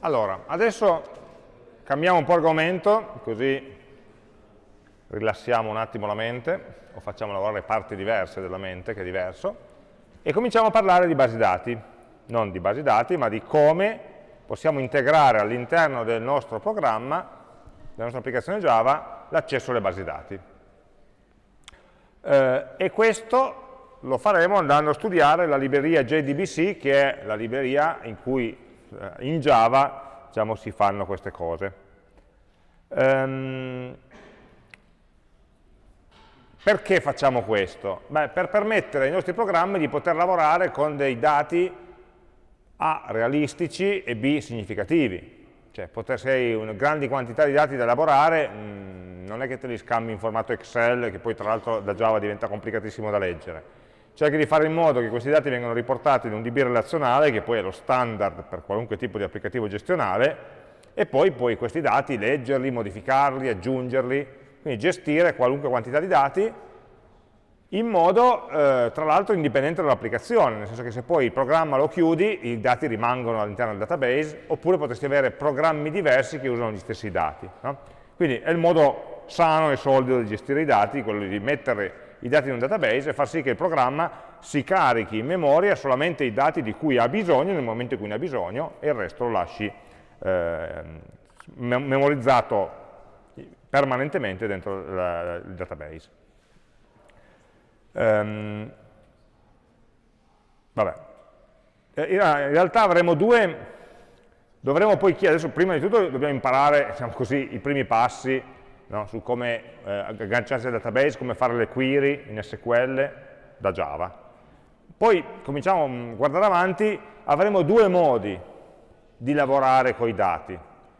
Allora, adesso cambiamo un po' argomento, così rilassiamo un attimo la mente, o facciamo lavorare parti diverse della mente, che è diverso, e cominciamo a parlare di basi dati, non di basi dati, ma di come possiamo integrare all'interno del nostro programma, della nostra applicazione Java, l'accesso alle basi dati. Eh, e questo lo faremo andando a studiare la libreria JDBC, che è la libreria in cui in Java diciamo, si fanno queste cose. Um, perché facciamo questo? Beh, per permettere ai nostri programmi di poter lavorare con dei dati A realistici e B significativi. Cioè, poter, se hai una grandi quantità di dati da elaborare, mh, mm, non è che te li scambi in formato Excel, che poi tra l'altro da Java diventa complicatissimo da leggere cerchi di fare in modo che questi dati vengano riportati in un DB relazionale, che poi è lo standard per qualunque tipo di applicativo gestionale, e poi puoi questi dati leggerli, modificarli, aggiungerli, quindi gestire qualunque quantità di dati in modo, eh, tra l'altro, indipendente dall'applicazione, nel senso che se poi il programma lo chiudi, i dati rimangono all'interno del database, oppure potresti avere programmi diversi che usano gli stessi dati. No? Quindi è il modo sano e solido di gestire i dati, quello di mettere i dati in un database e far sì che il programma si carichi in memoria solamente i dati di cui ha bisogno nel momento in cui ne ha bisogno e il resto lo lasci eh, memorizzato permanentemente dentro la, il database. Um, vabbè. Eh, in realtà avremo due, dovremo poi chiedere, adesso prima di tutto dobbiamo imparare diciamo così, i primi passi no? su come eh, agganciarsi al database, come fare le query in SQL da Java. Poi cominciamo a guardare avanti, avremo due modi di lavorare con i dati.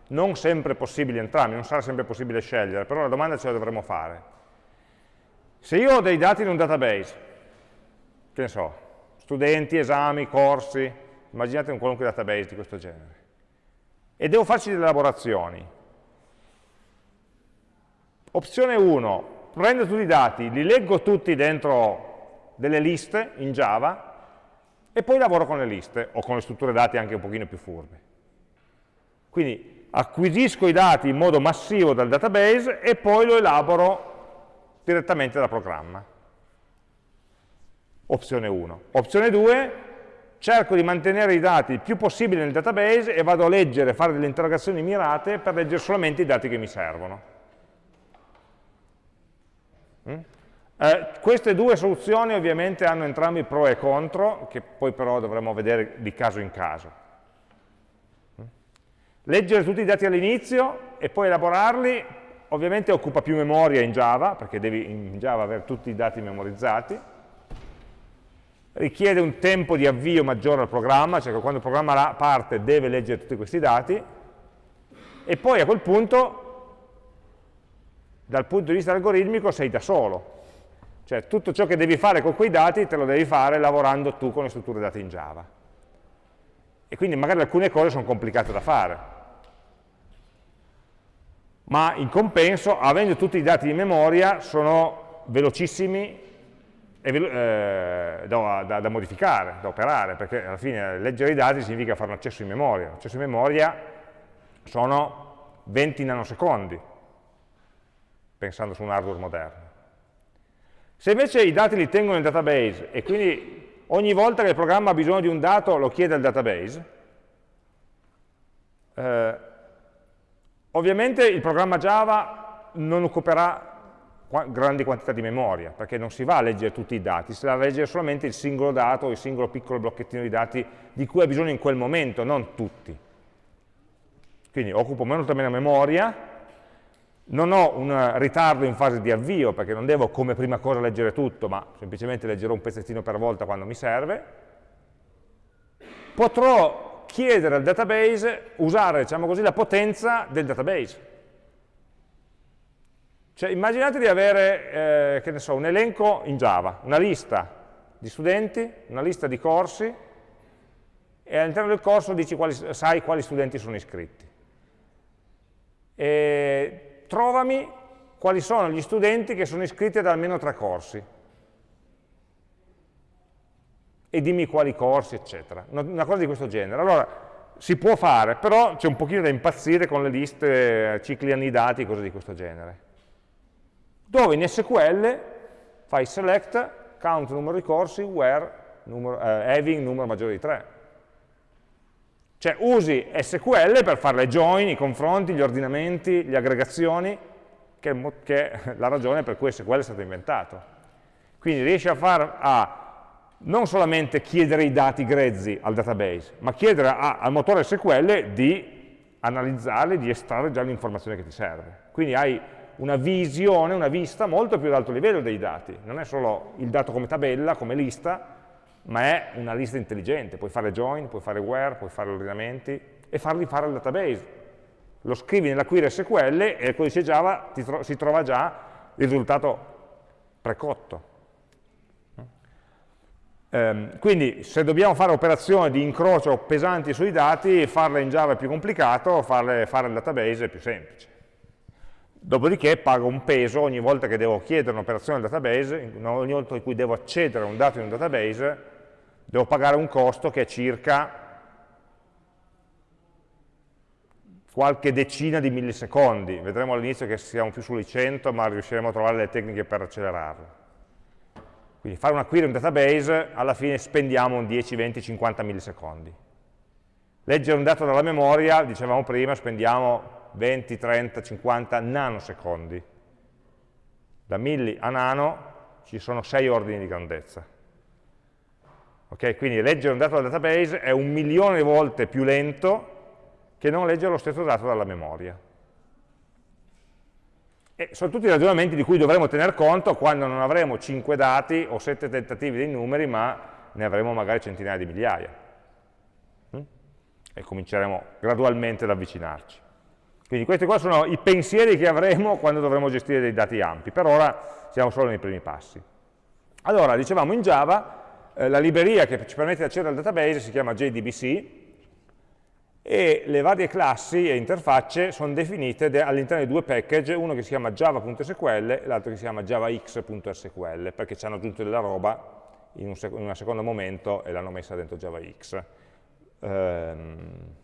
Non sempre possibili entrambi, non sarà sempre possibile scegliere, però la domanda ce la dovremo fare. Se io ho dei dati in un database, che ne so, studenti, esami, corsi, immaginate un qualunque database di questo genere, e devo farci delle elaborazioni, Opzione 1, prendo tutti i dati, li leggo tutti dentro delle liste in Java e poi lavoro con le liste o con le strutture dati anche un pochino più furbe. Quindi acquisisco i dati in modo massivo dal database e poi lo elaboro direttamente dal programma. Opzione 1. Opzione 2, cerco di mantenere i dati il più possibile nel database e vado a leggere, fare delle interrogazioni mirate per leggere solamente i dati che mi servono. Eh, queste due soluzioni ovviamente hanno entrambi pro e contro, che poi però dovremo vedere di caso in caso. Mm? Leggere tutti i dati all'inizio e poi elaborarli, ovviamente occupa più memoria in Java, perché devi in Java avere tutti i dati memorizzati, richiede un tempo di avvio maggiore al programma, cioè che quando il programma parte deve leggere tutti questi dati, e poi a quel punto dal punto di vista algoritmico sei da solo. Cioè tutto ciò che devi fare con quei dati te lo devi fare lavorando tu con le strutture dati in Java. E quindi magari alcune cose sono complicate da fare. Ma in compenso, avendo tutti i dati in memoria, sono velocissimi velo eh, da, da, da, modificare, da operare, perché alla fine leggere i dati significa fare un accesso in memoria. L'accesso in memoria sono 20 nanosecondi, pensando su un hardware moderno. Se invece i dati li tengo nel database e quindi ogni volta che il programma ha bisogno di un dato lo chiede al database, eh, ovviamente il programma Java non occuperà grandi quantità di memoria, perché non si va a leggere tutti i dati, si va a leggere solamente il singolo dato, il singolo piccolo blocchettino di dati di cui ha bisogno in quel momento, non tutti. Quindi occupo molto meno memoria, non ho un ritardo in fase di avvio, perché non devo come prima cosa leggere tutto, ma semplicemente leggerò un pezzettino per volta quando mi serve. Potrò chiedere al database, usare diciamo così, la potenza del database. Cioè, immaginate di avere, eh, so, un elenco in Java, una lista di studenti, una lista di corsi, e all'interno del corso quali, sai quali studenti sono iscritti. E trovami quali sono gli studenti che sono iscritti ad almeno tre corsi e dimmi quali corsi, eccetera. Una cosa di questo genere. Allora, si può fare, però c'è un pochino da impazzire con le liste, cicli anni dati, cose di questo genere. Dove in SQL fai select, count numero di corsi, where numero, eh, having numero maggiore di 3. Cioè usi SQL per fare le join, i confronti, gli ordinamenti, le aggregazioni, che, è la ragione per cui SQL è stato inventato. Quindi riesci a, far, a non solamente chiedere i dati grezzi al database, ma chiedere a, al motore SQL di analizzarli, di estrarre già l'informazione che ti serve. Quindi hai una visione, una vista molto più ad alto livello dei dati. Non è solo il dato come tabella, come lista, ma è una lista intelligente. Puoi fare join, puoi fare where, puoi fare ordinamenti e farli fare al database. Lo scrivi nella query SQL e il codice Java tro si trova già il risultato precotto. Ehm, quindi se dobbiamo fare operazioni di incrocio pesanti sui dati, farle in Java è più complicato, farle fare il database è più semplice. Dopodiché pago un peso ogni volta che devo chiedere un'operazione al database, ogni volta in cui devo accedere a un dato in un database, devo pagare un costo che è circa qualche decina di millisecondi. Vedremo all'inizio che siamo più sui 100, ma riusciremo a trovare le tecniche per accelerarlo. Quindi fare una query in un database, alla fine spendiamo 10, 20, 50 millisecondi. Leggere un dato dalla memoria, dicevamo prima, spendiamo 20, 30, 50 nanosecondi. Da milli a nano ci sono 6 ordini di grandezza. Okay? Quindi leggere un dato dal database è un milione di volte più lento che non leggere lo stesso dato dalla memoria. E sono tutti ragionamenti di cui dovremo tener conto quando non avremo 5 dati o 7 tentativi dei numeri, ma ne avremo magari centinaia di migliaia. Mm? E cominceremo gradualmente ad avvicinarci. Quindi questi qua sono i pensieri che avremo quando dovremo gestire dei dati ampi. Per ora siamo solo nei primi passi. Allora, dicevamo in Java, eh, la libreria che ci permette di accedere al database si chiama JDBC, e le varie classi e interfacce sono definite all'interno di due package, uno che si chiama java.sql e l'altro che si chiama javax.sql, perché ci hanno aggiunto della roba in un, sec in secondo momento e l'hanno messa dentro javax. Um,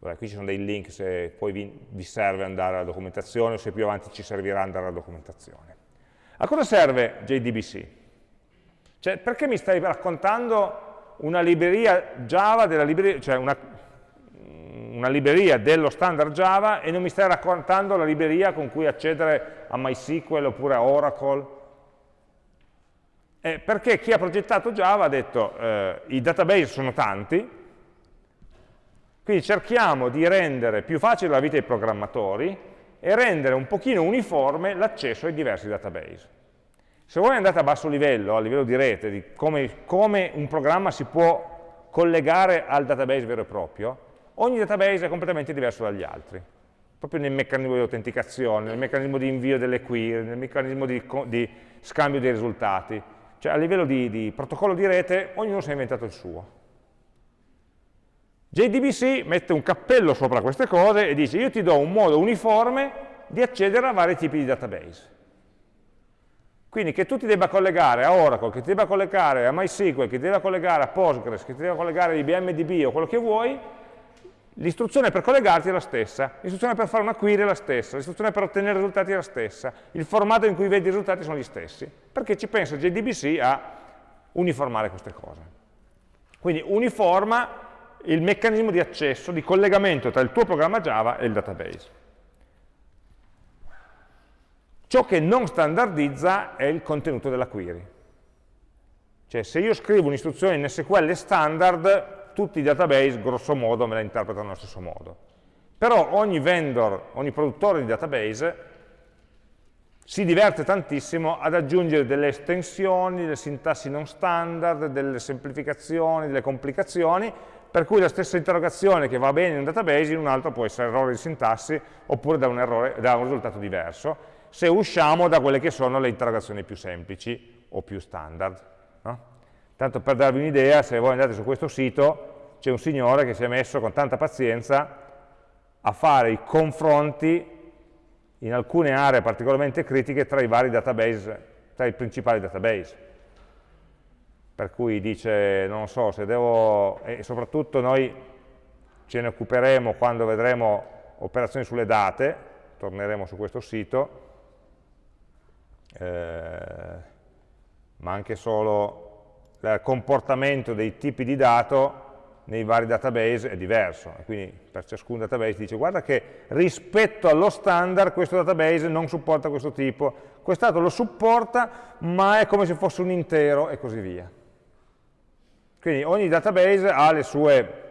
allora, qui ci sono dei link se poi vi, vi serve andare alla documentazione o se più avanti ci servirà andare alla documentazione. A cosa serve JDBC? Cioè, perché mi stai raccontando una libreria Java, libreria, cioè una, una libreria dello standard Java e non mi stai raccontando la libreria con cui accedere a MySQL oppure a Oracle. Eh, perché chi ha progettato Java ha detto eh, i database sono tanti, quindi cerchiamo di rendere più facile la vita ai programmatori e rendere un pochino uniforme l'accesso ai diversi database. Se voi andate a basso livello, a livello di rete, di come, come un programma si può collegare al database vero e proprio, ogni database è completamente diverso dagli altri, proprio nel meccanismo di autenticazione, nel meccanismo di invio delle query, nel meccanismo di, di scambio dei risultati. Cioè a livello di, di protocollo di rete ognuno si è inventato il suo. JDBC mette un cappello sopra queste cose e dice io ti do un modo uniforme di accedere a vari tipi di database. Quindi che tu ti debba collegare a Oracle, che ti debba collegare a MySQL, che ti debba collegare a Postgres, che ti debba collegare a IBM o quello che vuoi, L'istruzione per collegarti è la stessa, l'istruzione per fare una query è la stessa, l'istruzione per ottenere risultati è la stessa, il formato in cui vedi i risultati sono gli stessi, perché ci pensa JDBC a uniformare queste cose. Quindi uniforma il meccanismo di accesso, di collegamento tra il tuo programma Java e il database. Ciò che non standardizza è il contenuto della query. Cioè se io scrivo un'istruzione in SQL standard, tutti i database grosso modo me la interpretano allo stesso modo. Però ogni vendor, ogni produttore di database si diverte tantissimo ad aggiungere delle estensioni, delle sintassi non standard, delle semplificazioni, delle complicazioni, per cui la stessa interrogazione che va bene in un database in un altro può essere errore di sintassi oppure da un, errore, da un risultato diverso, se usciamo da quelle che sono le interrogazioni più semplici o più standard. No? Tanto per darvi un'idea, se voi andate su questo sito, c'è un signore che si è messo con tanta pazienza a fare i confronti in alcune aree particolarmente critiche tra i vari database, tra i principali database. Per cui dice, non so, se devo, e soprattutto noi ce ne occuperemo quando vedremo operazioni sulle date, torneremo su questo sito, eh, ma anche solo il comportamento dei tipi di dato nei vari database è diverso, quindi per ciascun database dice guarda che rispetto allo standard questo database non supporta questo tipo, quest'altro lo supporta ma è come se fosse un intero e così via. Quindi ogni database ha le sue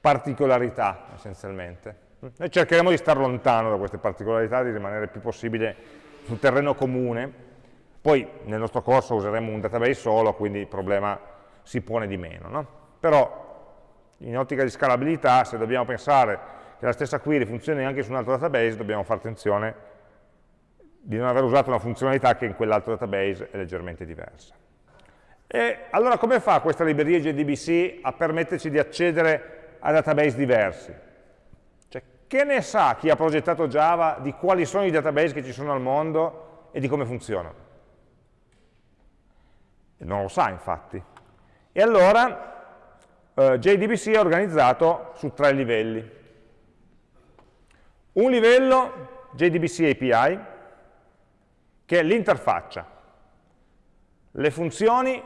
particolarità essenzialmente. Noi cercheremo di stare lontano da queste particolarità, di rimanere il più possibile sul terreno comune, poi nel nostro corso useremo un database solo, quindi il problema si pone di meno. No? Però in ottica di scalabilità, se dobbiamo pensare che la stessa query funzioni anche su un altro database, dobbiamo fare attenzione di non aver usato una funzionalità che in quell'altro database è leggermente diversa. E allora come fa questa libreria JDBC a permetterci di accedere a database diversi? Che ne sa chi ha progettato Java di quali sono i database che ci sono al mondo e di come funzionano? Non lo sa infatti. E allora eh, JDBC è organizzato su tre livelli. Un livello, JDBC API, che è l'interfaccia. Le funzioni,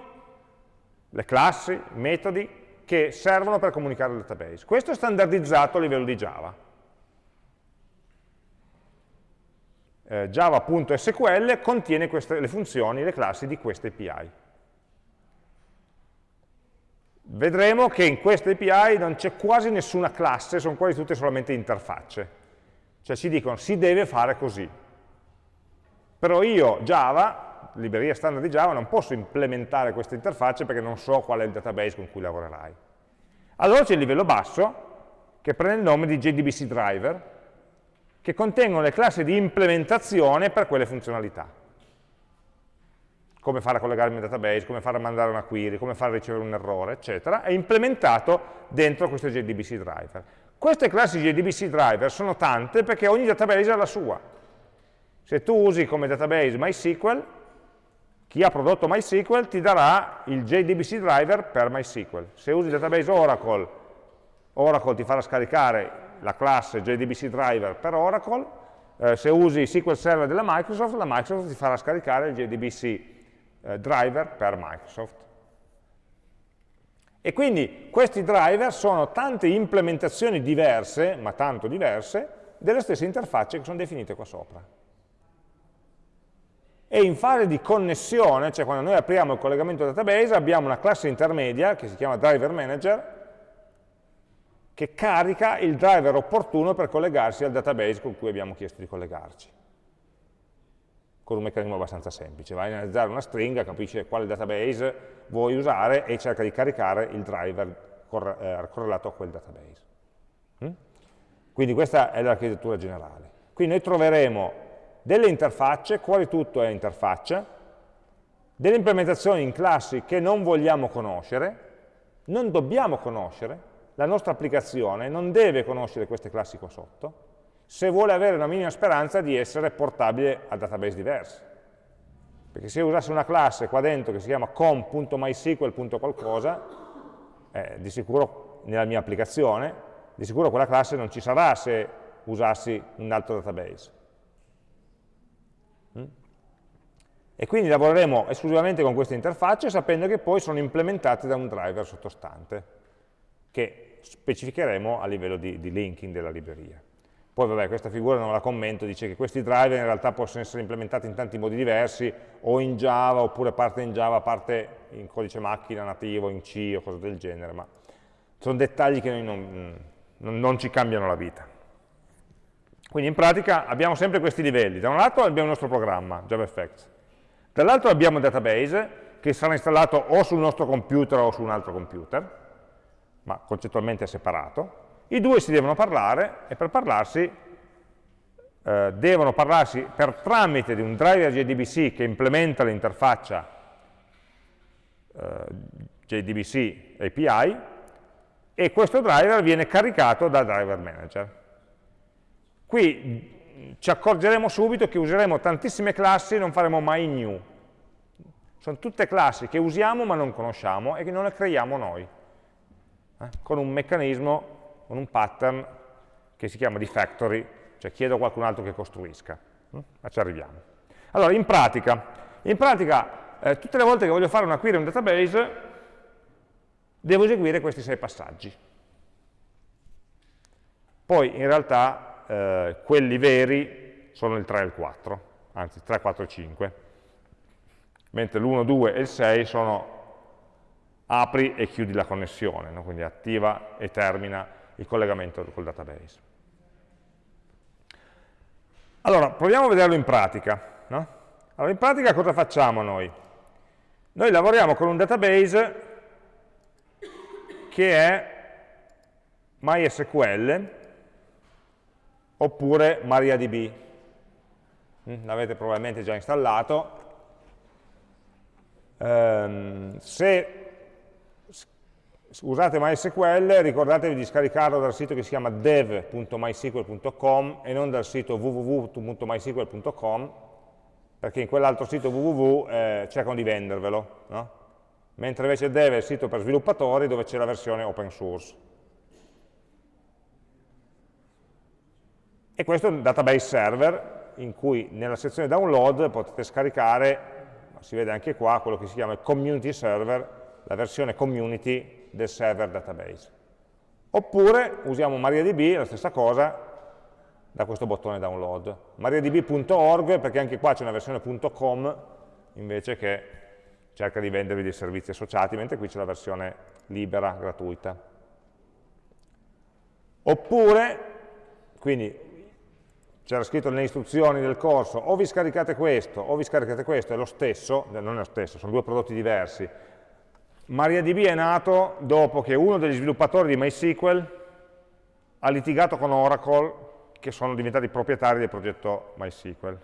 le classi, i metodi che servono per comunicare al database. Questo è standardizzato a livello di Java. Eh, Java.sql contiene queste, le funzioni, le classi di queste API vedremo che in questa API non c'è quasi nessuna classe, sono quasi tutte solamente interfacce. Cioè ci dicono si deve fare così. Però io, Java, libreria standard di Java, non posso implementare queste interfacce perché non so qual è il database con cui lavorerai. Allora c'è il livello basso, che prende il nome di JDBC driver, che contengono le classi di implementazione per quelle funzionalità come fare a collegarmi al database, come fare a mandare una query, come fare a ricevere un errore, eccetera, è implementato dentro questo JDBC driver. Queste classi JDBC driver sono tante perché ogni database ha la sua. Se tu usi come database MySQL, chi ha prodotto MySQL ti darà il JDBC driver per MySQL. Se usi il database Oracle, Oracle ti farà scaricare la classe JDBC driver per Oracle, eh, se usi SQL Server della Microsoft, la Microsoft ti farà scaricare il JDBC eh, driver per Microsoft. E quindi questi driver sono tante implementazioni diverse, ma tanto diverse, delle stesse interfacce che sono definite qua sopra. E in fase di connessione, cioè quando noi apriamo il collegamento database, abbiamo una classe intermedia che si chiama driver manager, che carica il driver opportuno per collegarsi al database con cui abbiamo chiesto di collegarci con un meccanismo abbastanza semplice. Vai a analizzare una stringa, capisce quale database vuoi usare e cerca di caricare il driver eh, correlato a quel database. Mm? Quindi questa è l'architettura generale. Qui noi troveremo delle interfacce, quasi tutto è interfaccia, delle implementazioni in classi che non vogliamo conoscere, non dobbiamo conoscere, la nostra applicazione non deve conoscere queste classi qua sotto, se vuole avere una minima speranza di essere portabile a database diversi. Perché se io usassi una classe qua dentro che si chiama com.mysql.qualcosa, eh, di sicuro nella mia applicazione, di sicuro quella classe non ci sarà se usassi un altro database. Mm? E quindi lavoreremo esclusivamente con queste interfacce sapendo che poi sono implementate da un driver sottostante, che specificheremo a livello di, di linking della libreria. Poi vabbè, questa figura non la commento, dice che questi driver in realtà possono essere implementati in tanti modi diversi, o in Java, oppure parte in Java, parte in codice macchina nativo, in C o cose del genere, ma sono dettagli che noi non, non, non ci cambiano la vita. Quindi in pratica abbiamo sempre questi livelli. Da un lato abbiamo il nostro programma, JavaFX, dall'altro abbiamo il database, che sarà installato o sul nostro computer o su un altro computer, ma concettualmente è separato, i due si devono parlare e per parlarsi eh, devono parlarsi per tramite di un driver JDBC che implementa l'interfaccia eh, JDBC API e questo driver viene caricato dal driver manager. Qui ci accorgeremo subito che useremo tantissime classi e non faremo mai new. Sono tutte classi che usiamo ma non conosciamo e che non le creiamo noi, eh, con un meccanismo con un pattern che si chiama di factory, cioè chiedo a qualcun altro che costruisca. Mm? Ma ci arriviamo. Allora, in pratica, in pratica eh, tutte le volte che voglio fare una query in un database, devo eseguire questi sei passaggi. Poi, in realtà, eh, quelli veri sono il 3 e il 4, anzi 3, 4 e 5, mentre l'1, 2 e il 6 sono apri e chiudi la connessione, no? quindi attiva e termina il collegamento col database. Allora, proviamo a vederlo in pratica. No? Allora, in pratica cosa facciamo noi? Noi lavoriamo con un database che è MySQL oppure MariaDB. Mm, l'avete probabilmente già installato. Um, se usate MySQL, ricordatevi di scaricarlo dal sito che si chiama dev.mysql.com e non dal sito www.mysql.com, perché in quell'altro sito www eh, cercano di vendervelo, no? mentre invece dev è il sito per sviluppatori dove c'è la versione open source. E questo è un database server in cui nella sezione download potete scaricare, si vede anche qua, quello che si chiama community server, la versione community del server database. Oppure usiamo MariaDB, la stessa cosa, da questo bottone download. mariadb.org perché anche qua c'è una versione .com invece che cerca di vendervi dei servizi associati, mentre qui c'è la versione libera, gratuita. Oppure, quindi c'era scritto nelle istruzioni del corso, o vi scaricate questo, o vi scaricate questo, è lo stesso, non è lo stesso, sono due prodotti diversi, MariaDB è nato dopo che uno degli sviluppatori di MySQL ha litigato con Oracle, che sono diventati proprietari del progetto MySQL,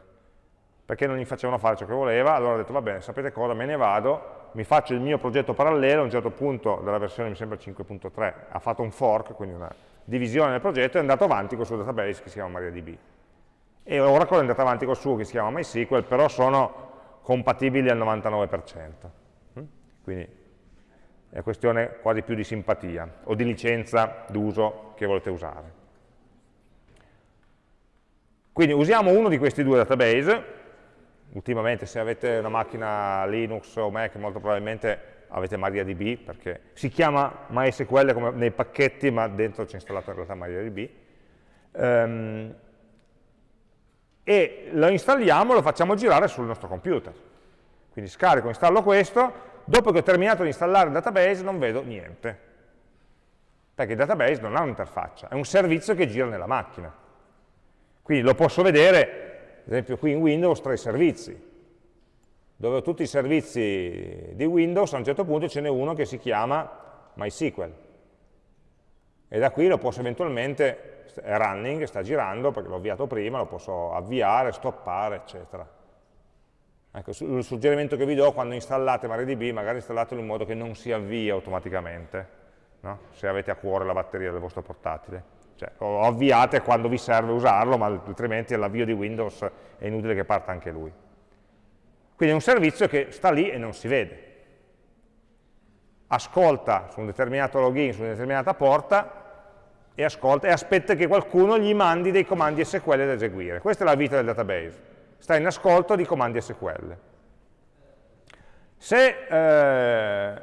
perché non gli facevano fare ciò che voleva, allora ha detto, va bene, sapete cosa, me ne vado, mi faccio il mio progetto parallelo, a un certo punto della versione, mi sembra 5.3, ha fatto un fork, quindi una divisione del progetto, e è andato avanti con il suo database che si chiama MariaDB. E Oracle è andato avanti con il suo che si chiama MySQL, però sono compatibili al 99%. Mm? Quindi è questione quasi più di simpatia o di licenza d'uso che volete usare. Quindi usiamo uno di questi due database, ultimamente se avete una macchina Linux o Mac molto probabilmente avete MariaDB perché si chiama MySQL come nei pacchetti ma dentro c'è installato in realtà MariaDB. Um, e lo installiamo, lo facciamo girare sul nostro computer. Quindi scarico, installo questo dopo che ho terminato di installare il database non vedo niente, perché il database non ha un'interfaccia, è un servizio che gira nella macchina. Quindi lo posso vedere, ad esempio qui in Windows, tra i servizi, dove ho tutti i servizi di Windows, a un certo punto ce n'è uno che si chiama MySQL. E da qui lo posso eventualmente, è running, sta girando, perché l'ho avviato prima, lo posso avviare, stoppare, eccetera. Ecco, il suggerimento che vi do quando installate MariaDB, magari installatelo in modo che non si avvii automaticamente, no? se avete a cuore la batteria del vostro portatile. Cioè, o avviate quando vi serve usarlo, ma altrimenti all'avvio di Windows è inutile che parta anche lui. Quindi è un servizio che sta lì e non si vede. Ascolta su un determinato login, su una determinata porta, e, ascolta, e aspetta che qualcuno gli mandi dei comandi SQL da eseguire. Questa è la vita del database sta in ascolto di comandi SQL. Se eh,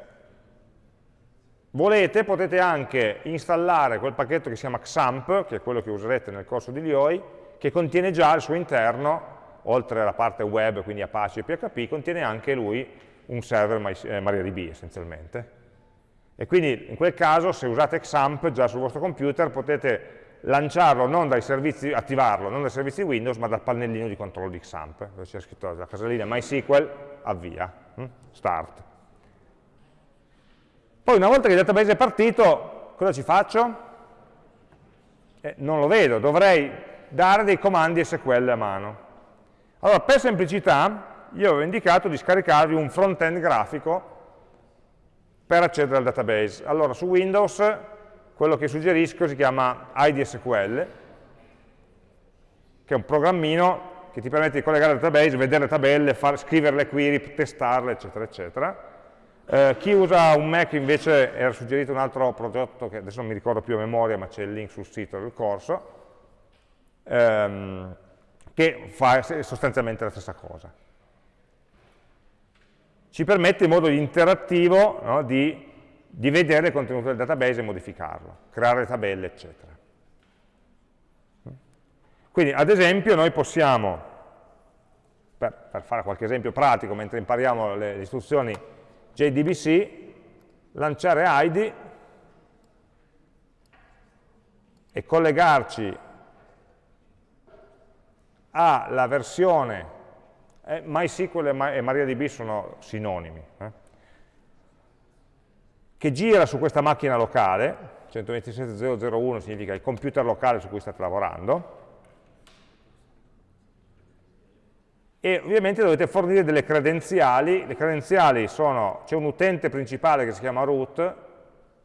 volete potete anche installare quel pacchetto che si chiama XAMPP, che è quello che userete nel corso di Lioi, che contiene già al suo interno, oltre alla parte web, quindi Apache e PHP, contiene anche lui un server eh, MariaDB essenzialmente. E quindi in quel caso se usate XAMPP già sul vostro computer potete lanciarlo non dai servizi, attivarlo non dai servizi Windows, ma dal pannellino di controllo di XAMPP, dove c'è scritto la casellina MySQL, avvia, hm? start. Poi una volta che il database è partito, cosa ci faccio? Eh, non lo vedo, dovrei dare dei comandi SQL a mano. Allora, per semplicità, io avevo indicato di scaricarvi un front-end grafico per accedere al database. Allora, su Windows quello che suggerisco si chiama IDSQL, che è un programmino che ti permette di collegare al database, vedere le tabelle, far, scrivere le query, testarle, eccetera, eccetera. Eh, chi usa un Mac invece era suggerito un altro progetto che adesso non mi ricordo più a memoria, ma c'è il link sul sito del corso, ehm, che fa sostanzialmente la stessa cosa. Ci permette in modo interattivo no, di, di vedere il contenuto del database e modificarlo, creare tabelle, eccetera. Quindi, ad esempio, noi possiamo, per, per fare qualche esempio pratico, mentre impariamo le, le istruzioni JDBC, lanciare ID e collegarci alla versione eh, MySQL e MariaDB sono sinonimi eh, che gira su questa macchina locale 127.001 significa il computer locale su cui state lavorando e ovviamente dovete fornire delle credenziali, le credenziali sono, c'è un utente principale che si chiama root,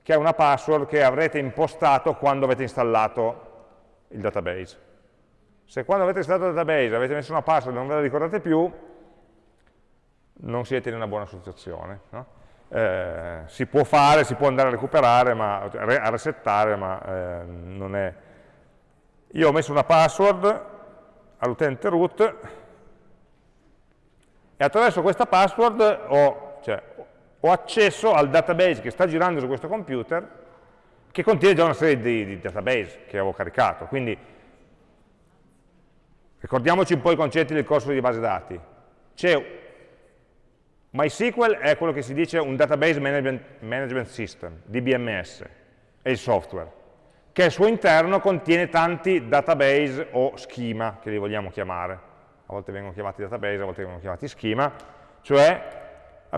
che ha una password che avrete impostato quando avete installato il database. Se quando avete installato il database avete messo una password e non ve la ricordate più, non siete in una buona situazione. No? Eh, si può fare, si può andare a recuperare, ma, a resettare, ma eh, non è... Io ho messo una password all'utente root, e attraverso questa password ho, cioè, ho, accesso al database che sta girando su questo computer che contiene già una serie di, di database che avevo caricato. Quindi ricordiamoci un po' i concetti del corso di base dati. C'è MySQL è quello che si dice un Database Management, management System, DBMS, è il software, che al suo interno contiene tanti database o schema, che li vogliamo chiamare. A volte vengono chiamati database, a volte vengono chiamati schema, cioè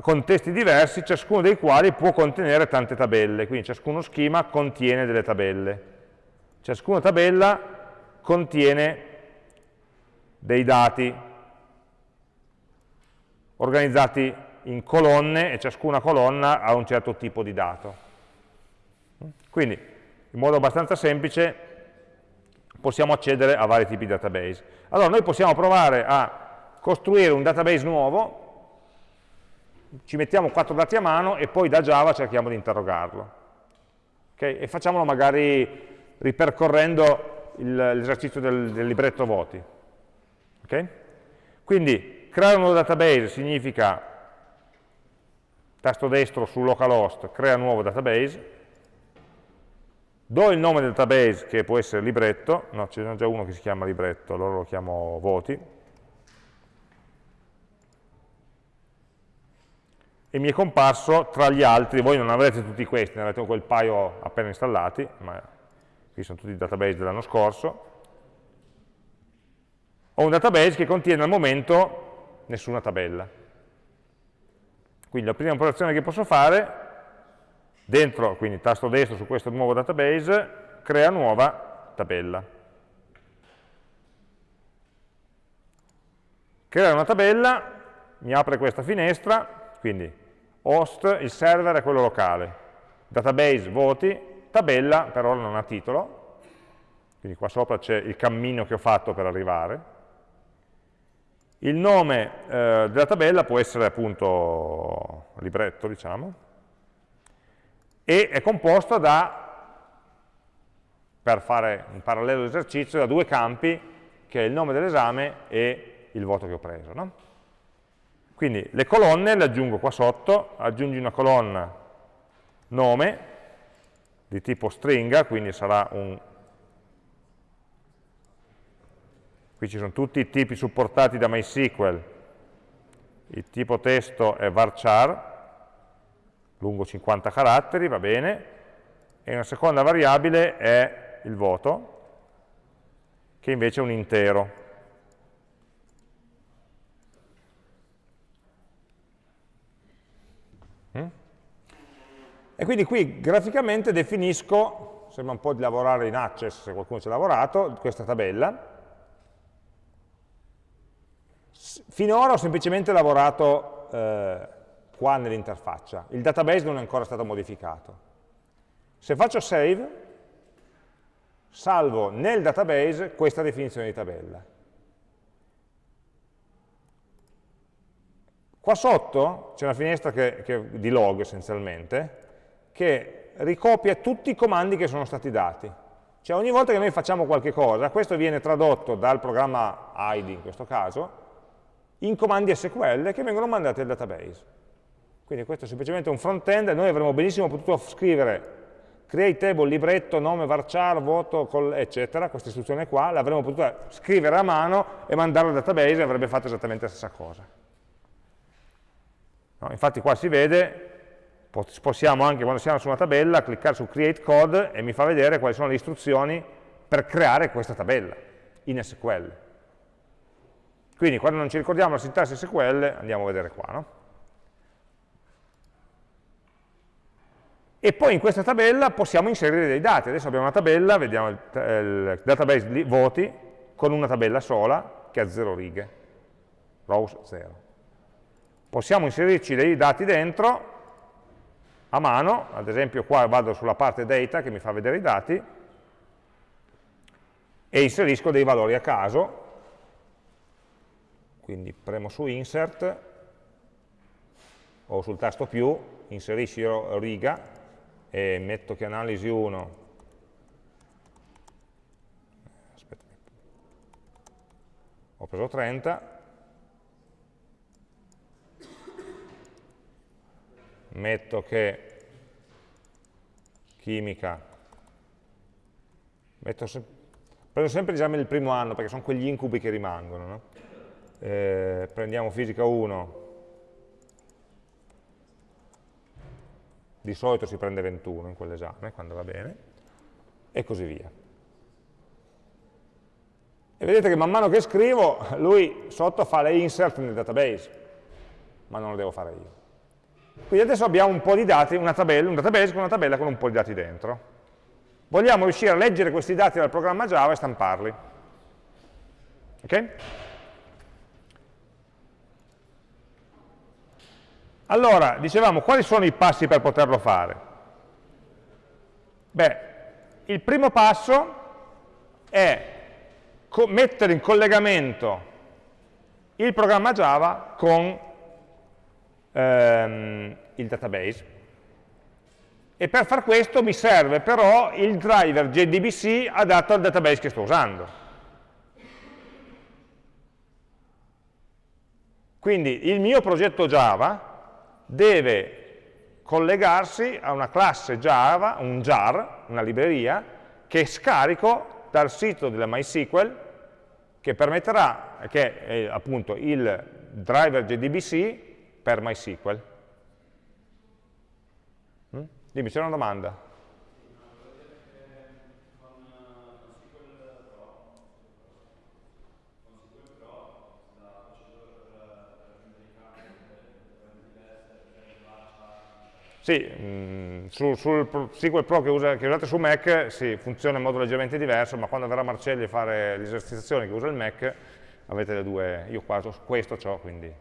contesti diversi, ciascuno dei quali può contenere tante tabelle, quindi ciascuno schema contiene delle tabelle. Ciascuna tabella contiene dei dati organizzati in colonne e ciascuna colonna ha un certo tipo di dato. Quindi, in modo abbastanza semplice, possiamo accedere a vari tipi di database. Allora noi possiamo provare a costruire un database nuovo, ci mettiamo quattro dati a mano e poi da Java cerchiamo di interrogarlo. Okay? E facciamolo magari ripercorrendo l'esercizio del, del, libretto voti. Okay? Quindi creare un nuovo database significa tasto destro su localhost, crea nuovo database, do il nome del database che può essere libretto, no ce n'è già uno che si chiama libretto, allora lo chiamo voti, e mi è comparso tra gli altri, voi non avrete tutti questi, ne avrete quel paio appena installati, ma qui sono tutti i database dell'anno scorso, ho un database che contiene al momento nessuna tabella. Quindi la prima operazione che posso fare Dentro, quindi tasto destro su questo nuovo database, crea nuova tabella. Creare una tabella mi apre questa finestra, quindi host, il server è quello locale, database, voti, tabella per ora non ha titolo, quindi qua sopra c'è il cammino che ho fatto per arrivare. Il nome eh, della tabella può essere appunto libretto, diciamo, e è composto da, per fare un parallelo esercizio, da due campi, che è il nome dell'esame e il voto che ho preso. No? Quindi le colonne le aggiungo qua sotto, aggiungi una colonna nome di tipo stringa, quindi sarà un... Qui ci sono tutti i tipi supportati da MySQL, il tipo testo è varchar, lungo 50 caratteri, va bene, e una seconda variabile è il voto, che invece è un intero. Mm? E quindi qui graficamente definisco, sembra un po' di lavorare in Access, se qualcuno ci ha lavorato, questa tabella. Finora ho semplicemente lavorato eh, qua nell'interfaccia. Il database non è ancora stato modificato. Se faccio save, salvo nel database questa definizione di tabella. Qua sotto c'è una finestra che, che, di log essenzialmente, che ricopia tutti i comandi che sono stati dati. Cioè ogni volta che noi facciamo qualche cosa, questo viene tradotto dal programma ID in questo caso, in comandi SQL che vengono mandati al database. Quindi questo è semplicemente un front-end, noi avremmo benissimo potuto scrivere create table, libretto, nome, varchar, voto, eccetera, questa istruzione qua, l'avremmo potuta scrivere a mano e mandare al database e avrebbe fatto esattamente la stessa cosa. No, infatti qua si vede, possiamo anche quando siamo su una tabella cliccare su create code e mi fa vedere quali sono le istruzioni per creare questa tabella in SQL. Quindi quando non ci ricordiamo la sintassi SQL andiamo a vedere qua. No? e poi in questa tabella possiamo inserire dei dati. Adesso abbiamo una tabella, vediamo il, il database voti, con una tabella sola che ha zero righe, rows 0. Possiamo inserirci dei dati dentro a mano, ad esempio qua vado sulla parte data che mi fa vedere i dati, e inserisco dei valori a caso, quindi premo su insert, o sul tasto più, inserisci riga, e metto che analisi 1 ho preso 30 metto che chimica. Metto se, prendo sempre l'esame del primo anno perché sono quegli incubi che rimangono no? Eh, prendiamo fisica 1 di solito si prende 21 in quell'esame, quando va bene, e così via. E vedete che man mano che scrivo, lui sotto fa le insert nel database, ma non lo devo fare io. Quindi adesso abbiamo un po' di dati, una tabella, un database con una tabella con un po' di dati dentro. Vogliamo riuscire a leggere questi dati dal programma Java e stamparli. Ok? Allora, dicevamo, quali sono i passi per poterlo fare? Beh, il primo passo è mettere in collegamento il programma Java con ehm, il database. E per far questo mi serve però il driver JDBC adatto al database che sto usando. Quindi il mio progetto Java deve collegarsi a una classe Java, un jar, una libreria, che scarico dal sito della MySQL, che permetterà, che è appunto il driver JDBC per MySQL. Mm? Dimmi, c'è una domanda? Sì, mh, mm, sul, sul SQL Pro che, usa, che, usate su Mac sì, funziona in modo leggermente diverso, ma quando verrà Marcelli a fare le esercitazioni che usa il Mac, avete le due, io qua questo ho, quindi...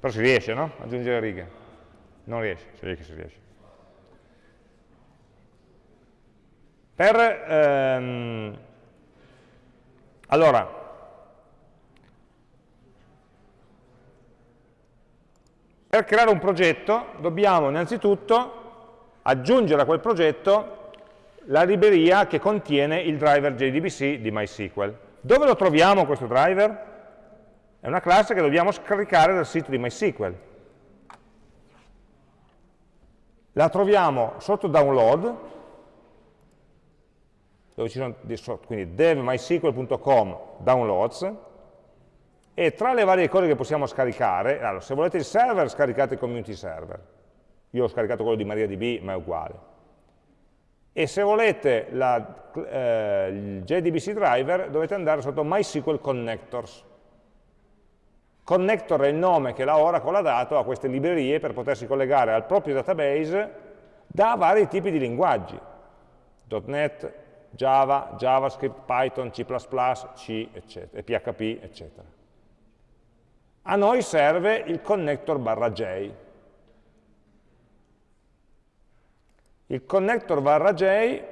Però si riesce, no? Aggiungere righe. Non riesce, si riesce, si riesce. Per, ehm, allora, Per creare un progetto dobbiamo innanzitutto aggiungere a quel progetto la libreria che contiene il driver JDBC di MySQL. Dove lo troviamo questo driver? È una classe che dobbiamo scaricare dal sito di MySQL. La troviamo sotto download, dove ci sono quindi devmysql.com downloads, e tra le varie cose che possiamo scaricare, allora, se volete il server, scaricate il community server. Io ho scaricato quello di MariaDB, ma è uguale. E se volete la, eh, il JDBC driver, dovete andare sotto MySQL Connectors. Connector è il nome che la Oracle ha dato a queste librerie per potersi collegare al proprio database da vari tipi di linguaggi. .NET, Java, JavaScript, Python, C++, C, eccetera, PHP, eccetera. A noi serve il connector barra J. Il connector barra J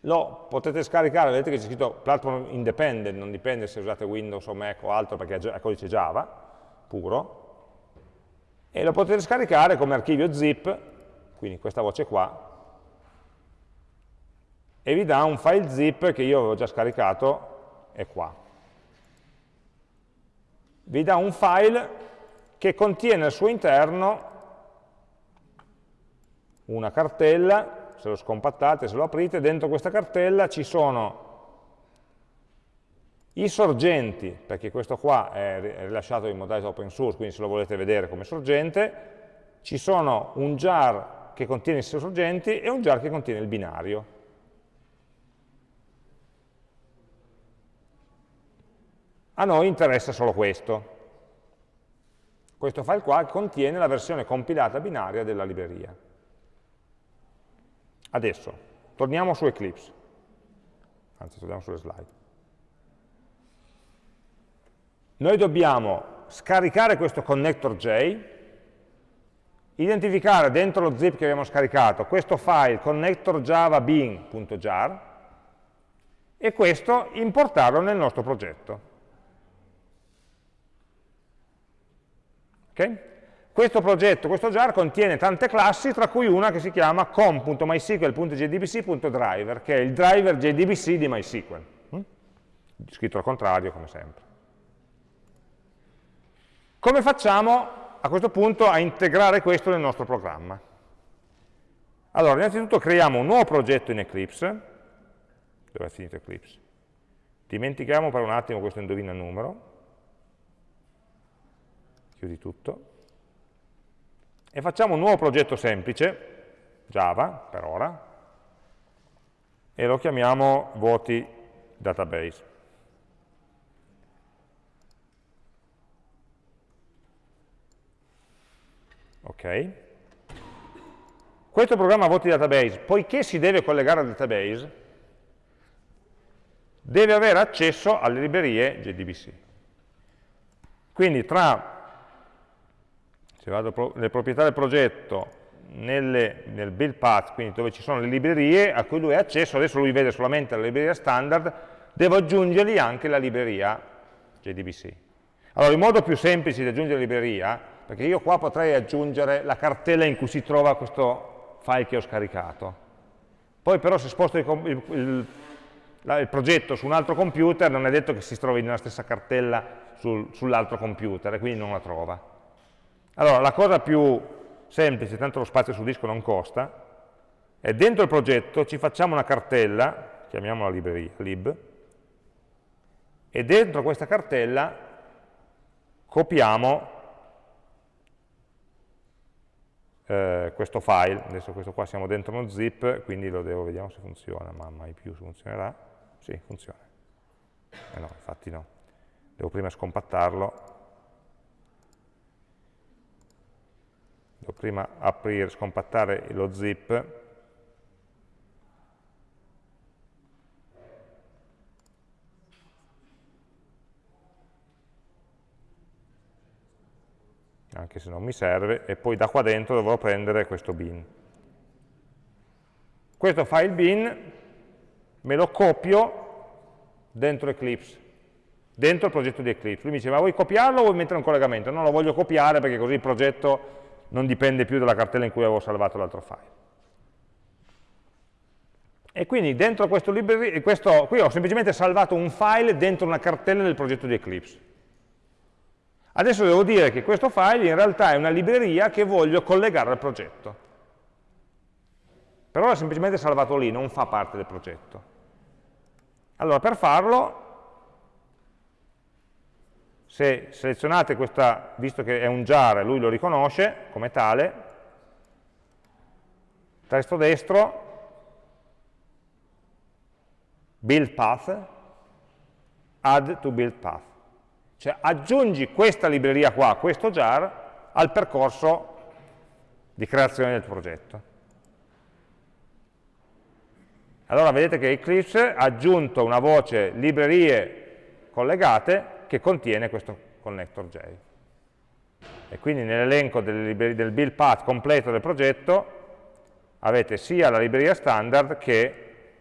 lo potete scaricare, vedete che c'è scritto platform independent, non dipende se usate Windows o Mac o altro perché è codice Java, puro. e lo potete scaricare come archivio zip, quindi questa voce qua, e vi dà un file zip che io avevo già scaricato, è qua. Vi dà un file che contiene al suo interno una cartella, se lo scompattate, se lo aprite, dentro questa cartella ci sono i sorgenti, perché questo qua è rilasciato in modalità open source, quindi se lo volete vedere come sorgente, ci sono un jar che contiene i sorgenti e un jar che contiene il binario. A noi interessa solo questo. Questo file qua contiene la versione compilata binaria della libreria. Adesso, torniamo su Eclipse. Anzi, torniamo sulle slide. Noi dobbiamo scaricare questo connector J, identificare dentro lo zip che abbiamo scaricato questo file connector java bin.jar e questo importarlo nel nostro progetto. Okay? Questo progetto, questo jar, contiene tante classi, tra cui una che si chiama com.mysql.jdbc.driver, che è il driver JDBC di MySQL. Hm? Scritto al contrario, come sempre. Come facciamo a questo punto a integrare questo nel nostro programma? Allora, innanzitutto creiamo un nuovo progetto in Eclipse. Dove è finito Eclipse? Dimentichiamo per un attimo questo indovina numero. Chiudi tutto. E facciamo un nuovo progetto semplice, Java per ora, e lo chiamiamo voti database. Ok? Questo programma voti database, poiché si deve collegare al database, deve avere accesso alle librerie JDBC. Quindi tra, se vado nelle proprietà del progetto, nelle, nel build path, quindi dove ci sono le librerie a cui lui ha accesso, adesso lui vede solamente la libreria standard, devo aggiungergli anche la libreria JDBC. Allora, il modo più semplice di aggiungere la libreria perché io qua potrei aggiungere la cartella in cui si trova questo file che ho scaricato. Poi però se sposto il, il, il, il progetto su un altro computer non è detto che si trovi nella stessa cartella sul, sull'altro computer e quindi non la trova. Allora, la cosa più semplice, tanto lo spazio sul disco non costa, è dentro il progetto ci facciamo una cartella, chiamiamola libreria, lib, e dentro questa cartella copiamo eh, questo file, adesso questo qua siamo dentro uno zip, quindi lo devo, vediamo se funziona, ma mai più funzionerà, sì, funziona, eh no, infatti no, devo prima scompattarlo, devo prima aprire, scompattare lo zip, anche se non mi serve, e poi da qua dentro dovrò prendere questo bin. Questo file bin me lo copio dentro Eclipse, dentro il progetto di Eclipse. Lui mi dice, ma vuoi copiarlo o vuoi mettere un collegamento? No, lo voglio copiare perché così il progetto non dipende più dalla cartella in cui avevo salvato l'altro file. E quindi dentro questo, questo, qui ho semplicemente salvato un file dentro una cartella del progetto di Eclipse. Adesso devo dire che questo file in realtà è una libreria che voglio collegare al progetto. Per ora è semplicemente salvato lì, non fa parte del progetto. Allora, per farlo, se selezionate questa, visto che è un jar lui lo riconosce come tale, tasto destro, build path, add to build path. Cioè aggiungi questa libreria qua, questo jar, al percorso di creazione del progetto. Allora vedete che Eclipse ha aggiunto una voce librerie collegate che contiene questo connector J. E quindi nell'elenco del build path completo del progetto avete sia la libreria standard che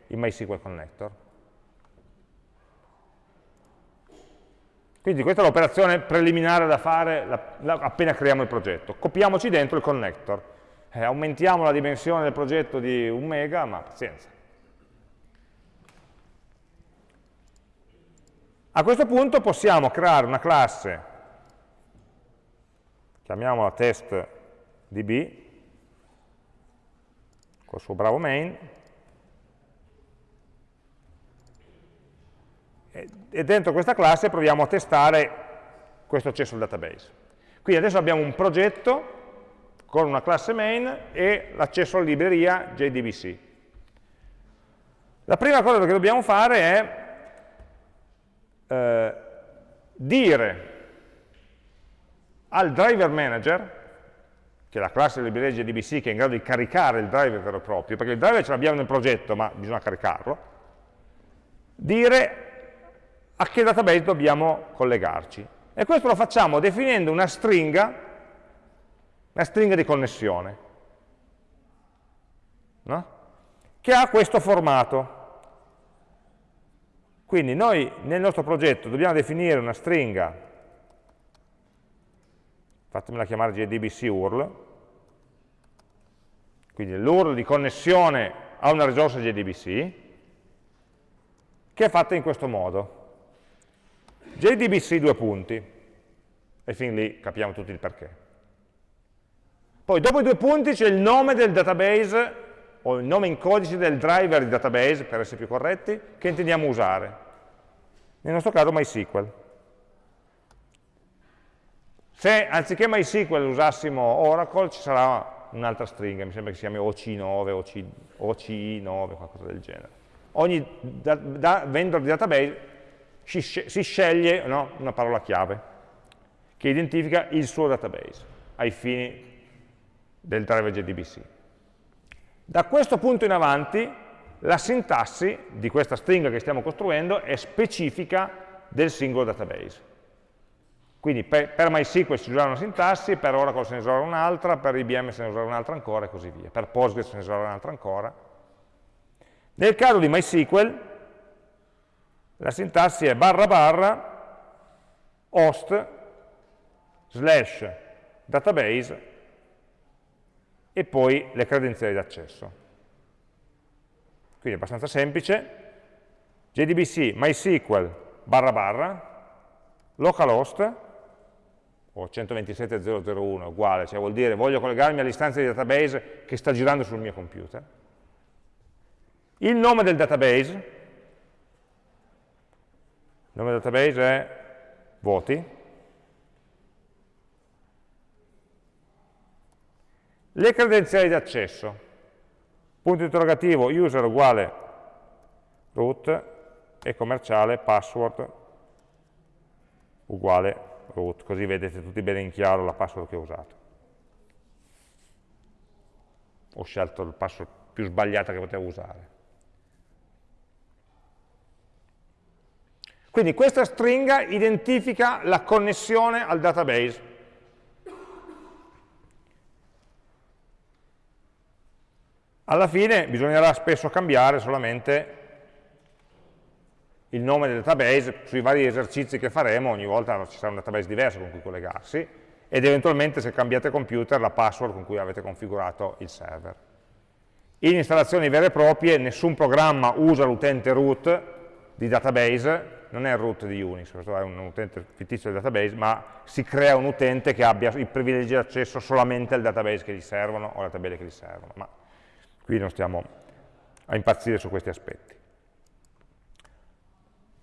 il MySQL connector. Quindi questa è l'operazione preliminare da fare la, la, appena creiamo il progetto. Copiamoci dentro il connector. Eh, aumentiamo la dimensione del progetto di un mega, ma pazienza. A questo punto possiamo creare una classe, chiamiamola test db, col suo bravo main, e dentro questa classe proviamo a testare questo accesso al database. Quindi adesso abbiamo un progetto con una classe main e l'accesso alla libreria JDBC. La prima cosa che dobbiamo fare è eh, dire al driver manager, che è la classe della libreria JDBC che è in grado di caricare il driver vero e proprio, perché il driver ce l'abbiamo nel progetto ma bisogna caricarlo, dire a che database dobbiamo collegarci. E questo lo facciamo definendo una stringa, una stringa di connessione, no? che ha questo formato. Quindi noi nel nostro progetto dobbiamo definire una stringa, fatemela chiamare JDBC URL, quindi l'URL di connessione a una risorsa JDBC, che è fatta in questo modo. JDBC due punti, e fin lì capiamo tutti il perché. Poi dopo i due punti c'è il nome del database, o il nome in codice del driver di database, per essere più corretti, che intendiamo usare. Nel nostro caso MySQL. Se anziché MySQL usassimo Oracle, ci sarà un'altra stringa, mi sembra che si chiami OC9, OC, OCI9, qualcosa del genere. Ogni da, da vendor di database si, si sceglie no, una parola chiave che identifica il suo database ai fini del driver JDBC. Da questo punto in avanti la sintassi di questa stringa che stiamo costruendo è specifica del singolo database. Quindi per, per MySQL si userà una sintassi, per Oracle se ne userà un'altra, per IBM se ne userà un'altra ancora e così via. Per Postgres se ne userà un'altra ancora. Nel caso di MySQL la sintassi è barra barra host slash database e poi le credenziali d'accesso. Quindi è abbastanza semplice. JDBC MySQL barra barra localhost o 127.001 uguale, cioè vuol dire voglio collegarmi all'istanza di database che sta girando sul mio computer. Il nome del database, il nome del database è voti. Le credenziali di accesso. Punto interrogativo user uguale root e commerciale password uguale root, così vedete tutti bene in chiaro la password che ho usato. Ho scelto il password più sbagliato che potevo usare. Quindi questa stringa identifica la connessione al database. Alla fine bisognerà spesso cambiare solamente il nome del database sui vari esercizi che faremo, ogni volta ci sarà un database diverso con cui collegarsi, ed eventualmente se cambiate computer la password con cui avete configurato il server. In installazioni vere e proprie nessun programma usa l'utente root di database non è il root di Unix, questo è un utente fittizio del database, ma si crea un utente che abbia i privilegi di accesso solamente al database che gli servono o alle tabelle che gli servono, ma qui non stiamo a impazzire su questi aspetti.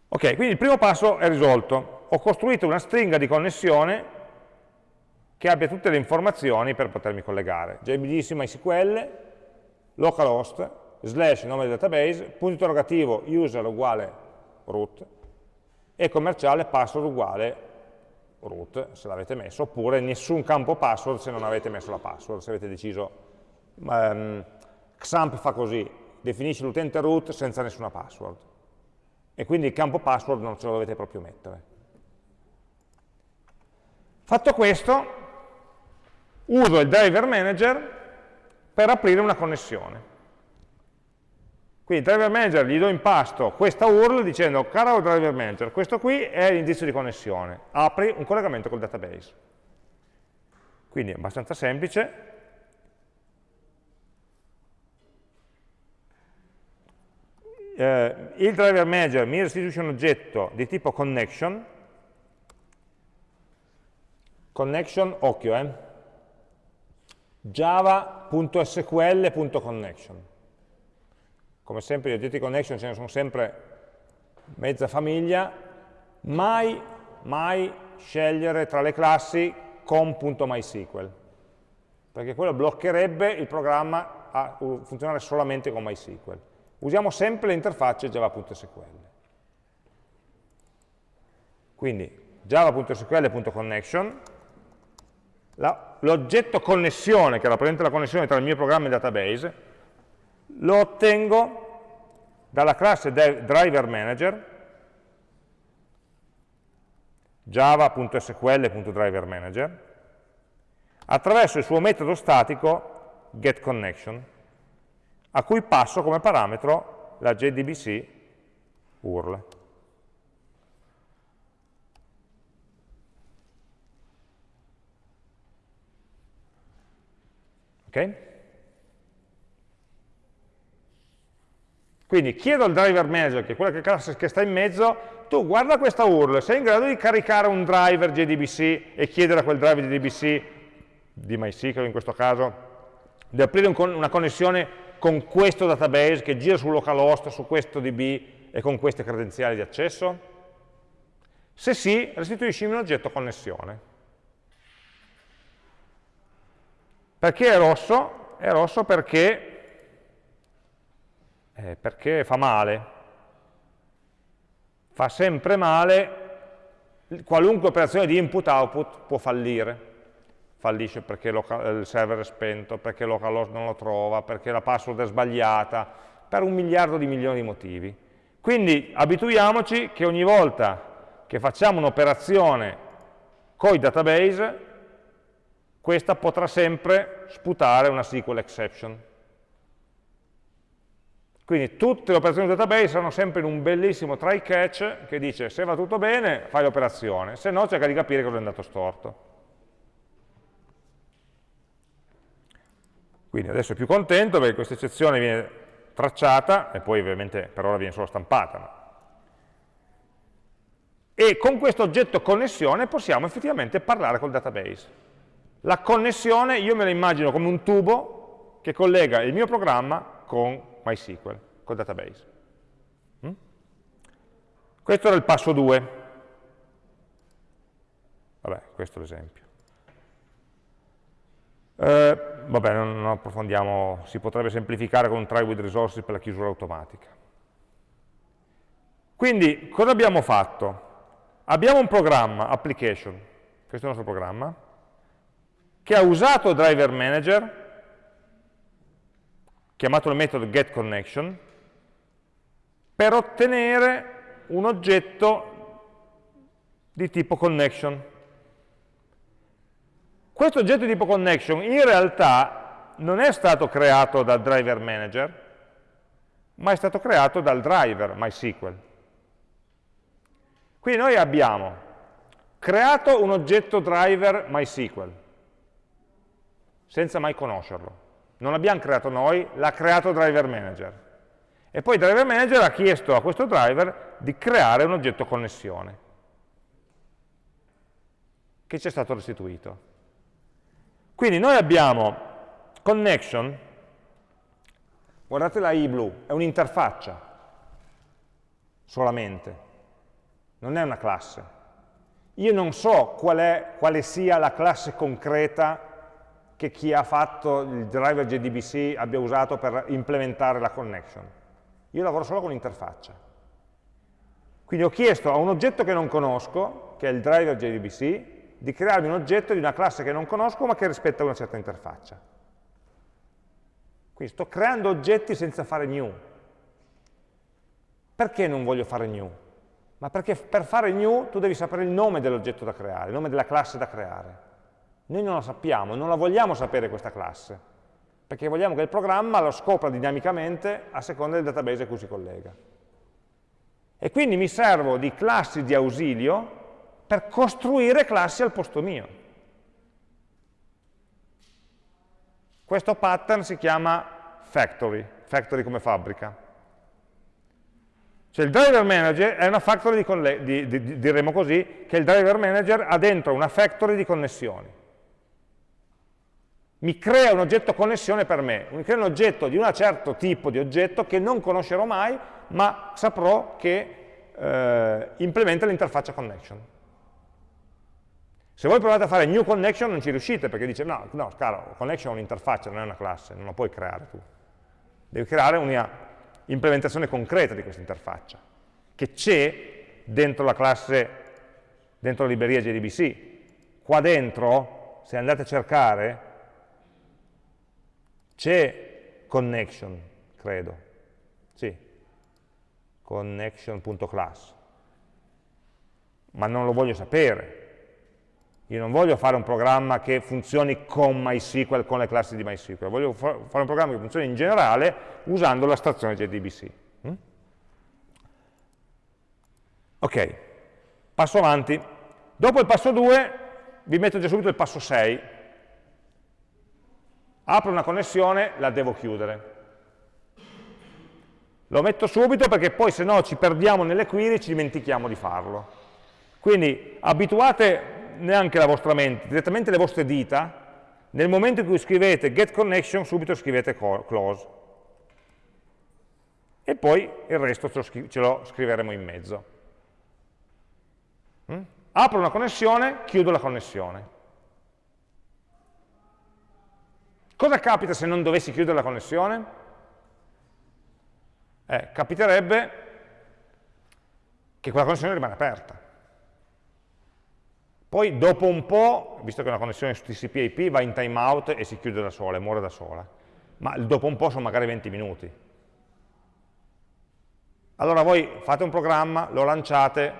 Ok, quindi il primo passo è risolto. Ho costruito una stringa di connessione che abbia tutte le informazioni per potermi collegare. JBDC MySQL, localhost, slash nome del database, punto interrogativo user uguale root, e commerciale password uguale root, se l'avete messo, oppure nessun campo password se non avete messo la password, se avete deciso, um, XAMPP fa così, definisce l'utente root senza nessuna password, e quindi il campo password non ce lo dovete proprio mettere. Fatto questo, uso il driver manager per aprire una connessione. Quindi driver manager gli do in pasto questa URL dicendo, caro driver manager, questo qui è l'indizio di connessione, apri un collegamento col database. Quindi è abbastanza semplice. Eh, il driver manager mi restituisce un oggetto di tipo connection, connection, occhio, eh, java.sql.connection. Come sempre gli oggetti connection ce ne sono sempre mezza famiglia, mai, mai scegliere tra le classi com.mysql, perché quello bloccherebbe il programma a funzionare solamente con MySQL. Usiamo sempre le interfacce java.sql. Quindi java.sql.connection, l'oggetto connessione, che rappresenta la connessione tra il mio programma e il database, lo ottengo dalla classe driver manager java.sql.driverManager attraverso il suo metodo statico getConnection a cui passo come parametro la JDBC URL. Ok? Quindi chiedo al driver manager, che è quella classe che sta in mezzo, tu guarda questa URL, sei in grado di caricare un driver JDBC e chiedere a quel driver JDBC, di MySQL in questo caso, di aprire un, una connessione con questo database che gira su localhost, su questo DB e con queste credenziali di accesso? Se sì, restituiscimi un oggetto connessione. Perché è rosso? È rosso perché, eh, perché fa male, fa sempre male, qualunque operazione di input-output può fallire. Fallisce perché il server è spento, perché localhost non lo trova, perché la password è sbagliata, per un miliardo di milioni di motivi. Quindi abituiamoci che ogni volta che facciamo un'operazione con i database, questa potrà sempre sputare una SQL exception. Quindi tutte le operazioni di database saranno sempre in un bellissimo try catch che dice se va tutto bene fai l'operazione, se no cerca di capire cosa è andato storto. Quindi adesso è più contento perché questa eccezione viene tracciata e poi ovviamente per ora viene solo stampata. E con questo oggetto connessione possiamo effettivamente parlare col database. La connessione io me la immagino come un tubo che collega il mio programma con MySQL, col database. Mm? Questo era il passo 2. Vabbè, questo è l'esempio. Eh, vabbè, non, non approfondiamo, si potrebbe semplificare con un try with resources per la chiusura automatica. Quindi, cosa abbiamo fatto? Abbiamo un programma, application, questo è il nostro programma, che ha usato driver manager chiamato il metodo getConnection, per ottenere un oggetto di tipo connection. Questo oggetto di tipo connection in realtà non è stato creato dal driver manager, ma è stato creato dal driver MySQL. Quindi noi abbiamo creato un oggetto driver MySQL, senza mai conoscerlo non l'abbiamo creato noi, l'ha creato driver manager. E poi driver manager ha chiesto a questo driver di creare un oggetto connessione, che ci è stato restituito. Quindi noi abbiamo connection, guardate la i blu, è un'interfaccia solamente, non è una classe. Io non so qual è, quale sia la classe concreta che chi ha fatto il driver JDBC abbia usato per implementare la connection. Io lavoro solo con l'interfaccia. Quindi ho chiesto a un oggetto che non conosco, che è il driver JDBC, di crearmi un oggetto di una classe che non conosco ma che rispetta una certa interfaccia. Quindi sto creando oggetti senza fare new. Perché non voglio fare new? Ma perché per fare new tu devi sapere il nome dell'oggetto da creare, il nome della classe da creare. Noi non la sappiamo, non la vogliamo sapere questa classe, perché vogliamo che il programma lo scopra dinamicamente a seconda del database a cui si collega. E quindi mi servo di classi di ausilio per costruire classi al posto mio. Questo pattern si chiama factory, factory come fabbrica. Cioè il driver manager è una factory, di, di, di, diremo così, che il driver manager ha dentro una factory di connessioni. Mi crea un oggetto connessione per me, mi crea un oggetto di un certo tipo di oggetto che non conoscerò mai, ma saprò che eh, implementa l'interfaccia connection. Se voi provate a fare new connection non ci riuscite perché dice no, no caro, connection è un'interfaccia, non è una classe, non la puoi creare tu. Devi creare una implementazione concreta di questa interfaccia, che c'è dentro la classe, dentro la libreria JDBC. Qua dentro, se andate a cercare, c'è connection, credo. Sì, connection.class. Ma non lo voglio sapere, io non voglio fare un programma che funzioni con MySQL, con le classi di MySQL, voglio fare un programma che funzioni in generale usando l'astrazione JDBC. Mm? Ok, passo avanti. Dopo il passo 2 vi metto già subito il passo 6. Apro una connessione, la devo chiudere. Lo metto subito perché poi se no ci perdiamo nelle query e ci dimentichiamo di farlo. Quindi abituate neanche la vostra mente, direttamente le vostre dita, nel momento in cui scrivete get connection, subito scrivete close. E poi il resto ce lo, scriveremo in mezzo. Mm? Apro una connessione, chiudo la connessione. Cosa capita se non dovessi chiudere la connessione? Eh, capiterebbe che quella connessione rimane aperta. Poi dopo un po', visto che una connessione su TCP IP va in timeout e si chiude da sola, muore da sola, ma dopo un po' sono magari 20 minuti. Allora voi fate un programma, lo lanciate,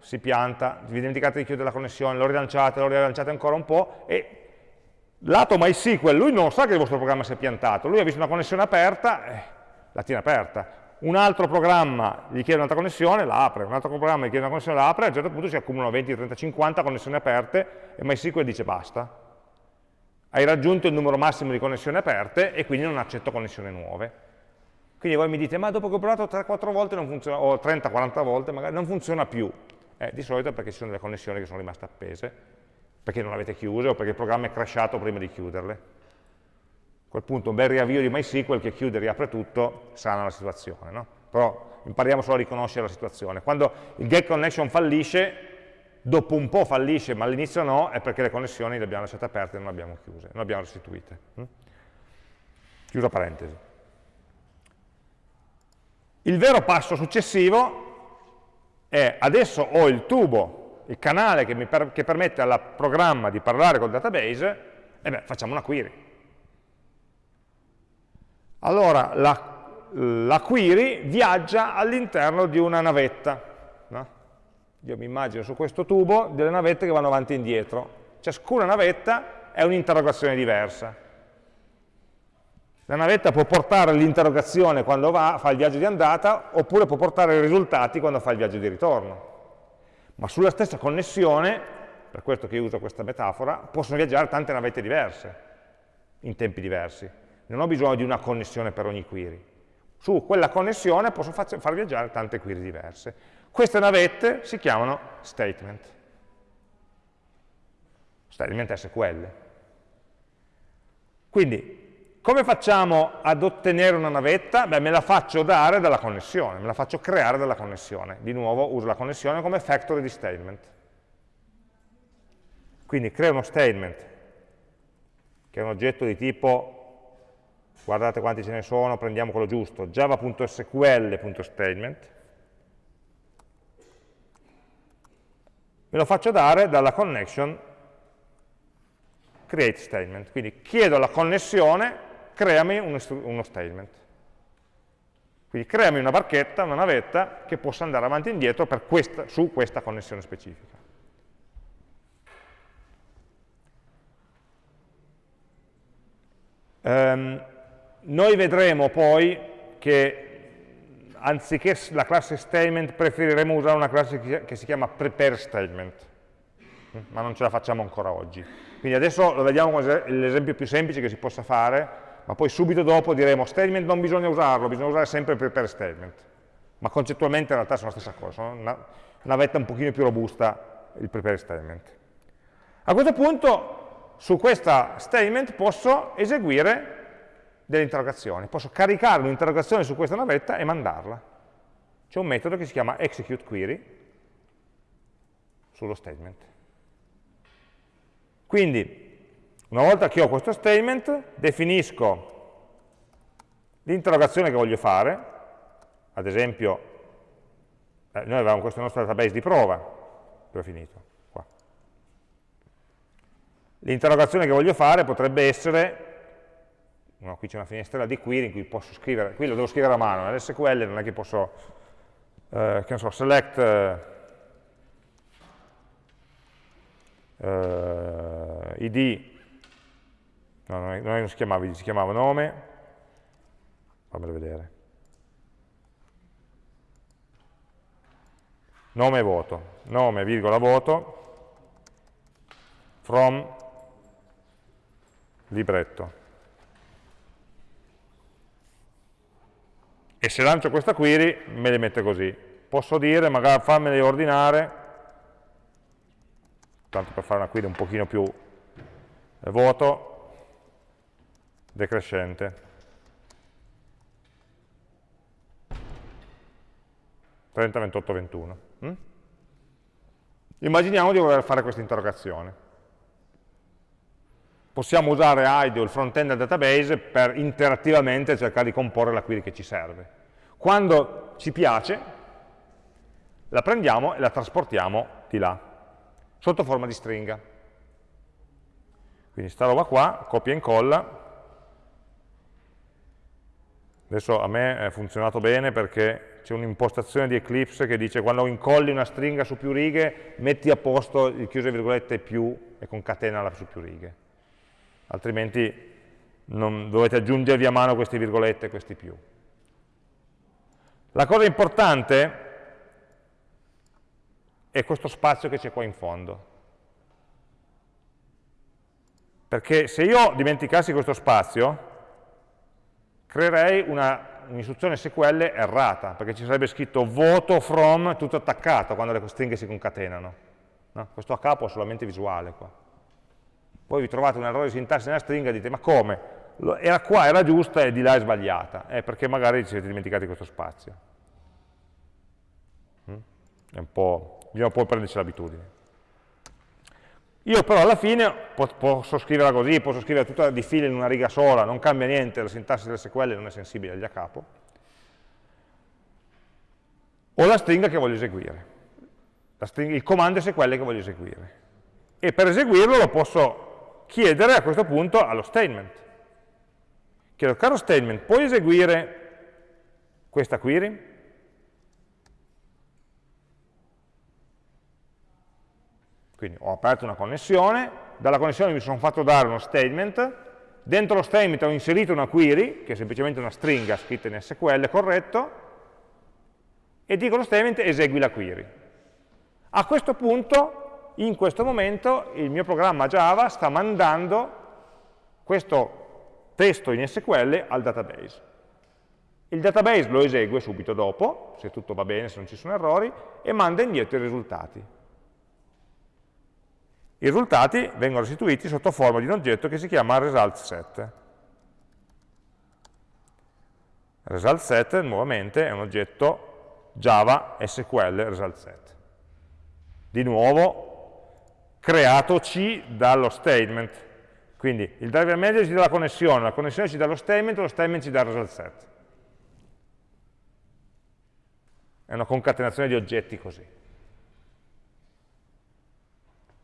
si pianta, vi dimenticate di chiudere la connessione, lo rilanciate, lo rilanciate ancora un po' e lato MySQL, lui non sa che il vostro programma si è piantato, lui ha visto una connessione aperta, eh, la tiene aperta, un altro programma gli chiede un'altra connessione, la apre, un altro programma gli chiede una connessione, la apre, a un certo punto si accumulano 20, 30, 50 connessioni aperte e MySQL dice basta. Hai raggiunto il numero massimo di connessioni aperte e quindi non accetto connessioni nuove. Quindi voi mi dite, ma dopo che ho provato 3-4 volte funziona, o 30-40 volte magari non funziona più. Eh, di solito è perché ci sono delle connessioni che sono rimaste appese, perché non le avete chiuse o perché il programma è crashato prima di chiuderle quel punto un bel riavvio di MySQL che chiude e riapre tutto sana la situazione, no? però impariamo solo a riconoscere la situazione. Quando il get connection fallisce, dopo un po' fallisce, ma all'inizio no, è perché le connessioni le abbiamo lasciate aperte e non le abbiamo chiuse, non le abbiamo restituite. Hm? Chiusa parentesi. Il vero passo successivo è adesso ho il tubo, il canale che, per, che permette al programma di parlare col database, e beh, facciamo una query. Allora la, la query viaggia all'interno di una navetta. No? Io mi immagino su questo tubo delle navette che vanno avanti e indietro. Ciascuna navetta è un'interrogazione diversa. La navetta può portare l'interrogazione quando va, fa il viaggio di andata, oppure può portare i risultati quando fa il viaggio di ritorno. Ma sulla stessa connessione, per questo che io uso questa metafora, possono viaggiare tante navette diverse, in tempi diversi non ho bisogno di una connessione per ogni query. Su quella connessione posso far viaggiare tante query diverse. Queste navette si chiamano statement. Statement SQL. Quindi, come facciamo ad ottenere una navetta? Beh, me la faccio dare dalla connessione, me la faccio creare dalla connessione. Di nuovo uso la connessione come factory di statement. Quindi creo uno statement, che è un oggetto di tipo guardate quanti ce ne sono, prendiamo quello giusto, java.sql.statement, me lo faccio dare dalla connection create statement, quindi chiedo alla connessione creami uno, statement. Quindi creami una barchetta, una navetta che possa andare avanti e indietro questa, su questa connessione specifica. Um, noi vedremo poi che anziché la classe statement preferiremo usare una classe che si chiama prepare statement, ma non ce la facciamo ancora oggi. Quindi adesso lo vediamo come l'esempio più semplice che si possa fare, ma poi subito dopo diremo statement non bisogna usarlo, bisogna usare sempre prepare statement. Ma concettualmente in realtà sono la stessa cosa, sono una, una vetta un pochino più robusta il prepare statement. A questo punto su questa statement posso eseguire delle interrogazioni. Posso caricare un'interrogazione su questa navetta e mandarla. C'è un metodo che si chiama execute query sullo statement. Quindi, una volta che ho questo statement, definisco l'interrogazione che voglio fare, ad esempio, eh, noi avevamo questo nostro database di prova, dove è finito? L'interrogazione che voglio fare potrebbe essere no, qui c'è una finestrella di query in cui posso scrivere, qui lo devo scrivere a mano, nell'SQL non è che posso, eh, che so, select eh, id, no, non, è, non si chiamava id, si chiamava nome, fammelo vedere, nome voto, nome, virgola, voto, from libretto. E se lancio questa query me le mette così. Posso dire, magari farmele ordinare, tanto per fare una query un pochino più eh, voto, decrescente. 30, 28, 21. Mm? Immaginiamo di voler fare questa interrogazione. Possiamo usare IDE o il front-end del database per interattivamente cercare di comporre la query che ci serve. Quando ci piace, la prendiamo e la trasportiamo di là, sotto forma di stringa. Quindi sta roba qua, copia e incolla. Adesso a me è funzionato bene perché c'è un'impostazione di Eclipse che dice quando incolli una stringa su più righe, metti a posto il chiuso virgolette più e concatenala su più righe altrimenti non, dovete aggiungervi a mano queste virgolette e questi più. La cosa importante è questo spazio che c'è qua in fondo. Perché se io dimenticassi questo spazio, creerei un'istruzione un SQL errata, perché ci sarebbe scritto voto from tutto attaccato quando le stringhe si concatenano. No? Questo a capo è solamente visuale qua poi vi trovate un errore di sintassi nella stringa e dite ma come? Era qua, era giusta e di là è sbagliata, eh, perché magari ci siete dimenticati questo spazio. Mm? È un po', bisogna poi prenderci l'abitudine. Io però alla fine posso scriverla così, posso scrivere tutta di fila in una riga sola, non cambia niente, la sintassi del SQL non è sensibile agli a capo. Ho la stringa che voglio eseguire, stringa, il comando SQL che voglio eseguire. E per eseguirlo lo posso chiedere a questo punto allo statement. Chiedo, caro statement, puoi eseguire questa query? Quindi ho aperto una connessione, dalla connessione mi sono fatto dare uno statement, dentro lo statement ho inserito una query, che è semplicemente una stringa scritta in SQL corretto, e dico allo statement esegui la query. A questo punto in questo momento il mio programma Java sta mandando questo testo in SQL al database. Il database lo esegue subito dopo, se tutto va bene, se non ci sono errori, e manda indietro i risultati. I risultati vengono restituiti sotto forma di un oggetto che si chiama result set. Result set, nuovamente, è un oggetto Java SQL result. Di nuovo, creatoci dallo statement. Quindi il driver manager ci dà la connessione, la connessione ci dà lo statement, lo statement ci dà il result set. È una concatenazione di oggetti così.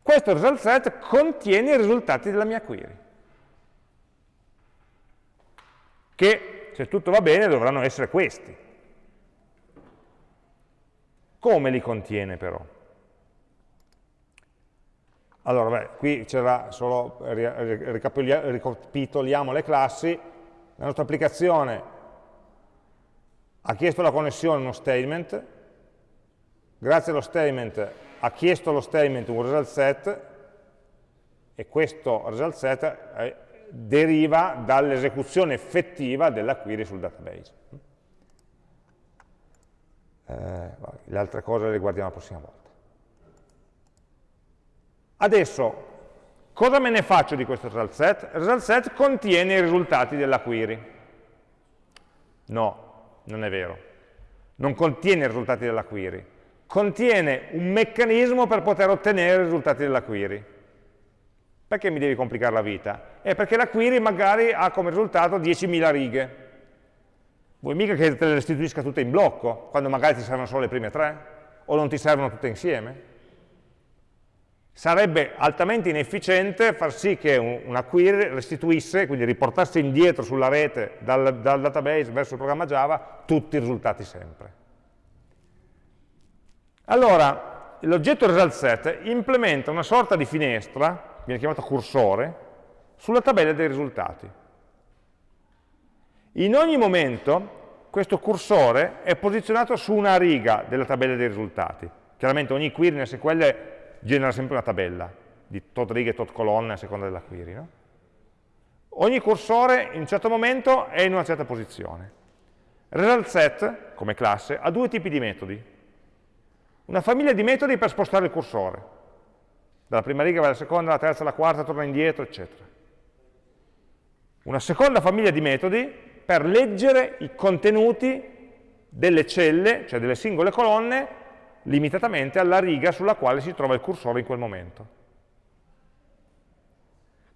Questo result set contiene i risultati della mia query, che se tutto va bene dovranno essere questi. Come li contiene però? Allora, beh, qui c'era solo, ricapitoliamo le classi, la nostra applicazione ha chiesto la connessione uno statement, grazie allo statement ha chiesto allo statement un result set e questo result set eh, deriva dall'esecuzione effettiva della query sul database. Eh, le altre cose le guardiamo la prossima volta. Adesso, cosa me ne faccio di questo result set? Result set contiene i risultati della query. No, non è vero. Non contiene i risultati della query. Contiene un meccanismo per poter ottenere i risultati della query. Perché mi devi complicare la vita? È perché la query magari ha come risultato 10.000 righe. Vuoi mica che te le restituisca tutte in blocco, quando magari ti servono solo le prime tre? O non ti servono tutte insieme? Sarebbe altamente inefficiente far sì che una query restituisse, quindi riportasse indietro sulla rete dal, dal database verso il programma Java tutti i risultati sempre. Allora, l'oggetto result set implementa una sorta di finestra viene chiamato cursore, sulla tabella dei risultati. In ogni momento questo cursore è posizionato su una riga della tabella dei risultati. Chiaramente ogni query nel SQL genera sempre una tabella di tot righe tot colonne a seconda della query. No? Ogni cursore in un certo momento è in una certa posizione. Result set, come classe, ha due tipi di metodi. Una famiglia di metodi per spostare il cursore dalla prima riga va alla seconda, alla terza, alla quarta, torna indietro, eccetera. Una seconda famiglia di metodi per leggere i contenuti delle celle, cioè delle singole colonne, limitatamente alla riga sulla quale si trova il cursore in quel momento.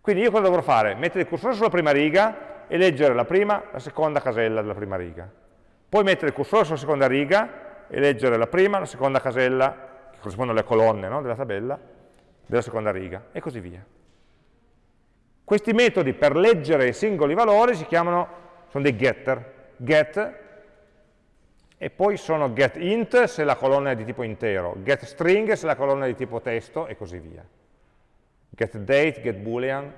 Quindi io cosa dovrò fare? Mettere il cursore sulla prima riga e leggere la prima, la seconda casella della prima riga. Poi mettere il cursore sulla seconda riga e leggere la prima, la seconda casella, che corrispondono alle colonne no, della tabella, della seconda riga, e così via. Questi metodi per leggere i singoli valori si chiamano, sono dei getter, get, e poi sono getInt se la colonna è di tipo intero, getString se la colonna è di tipo testo, e così via. GetDate, getBoolean,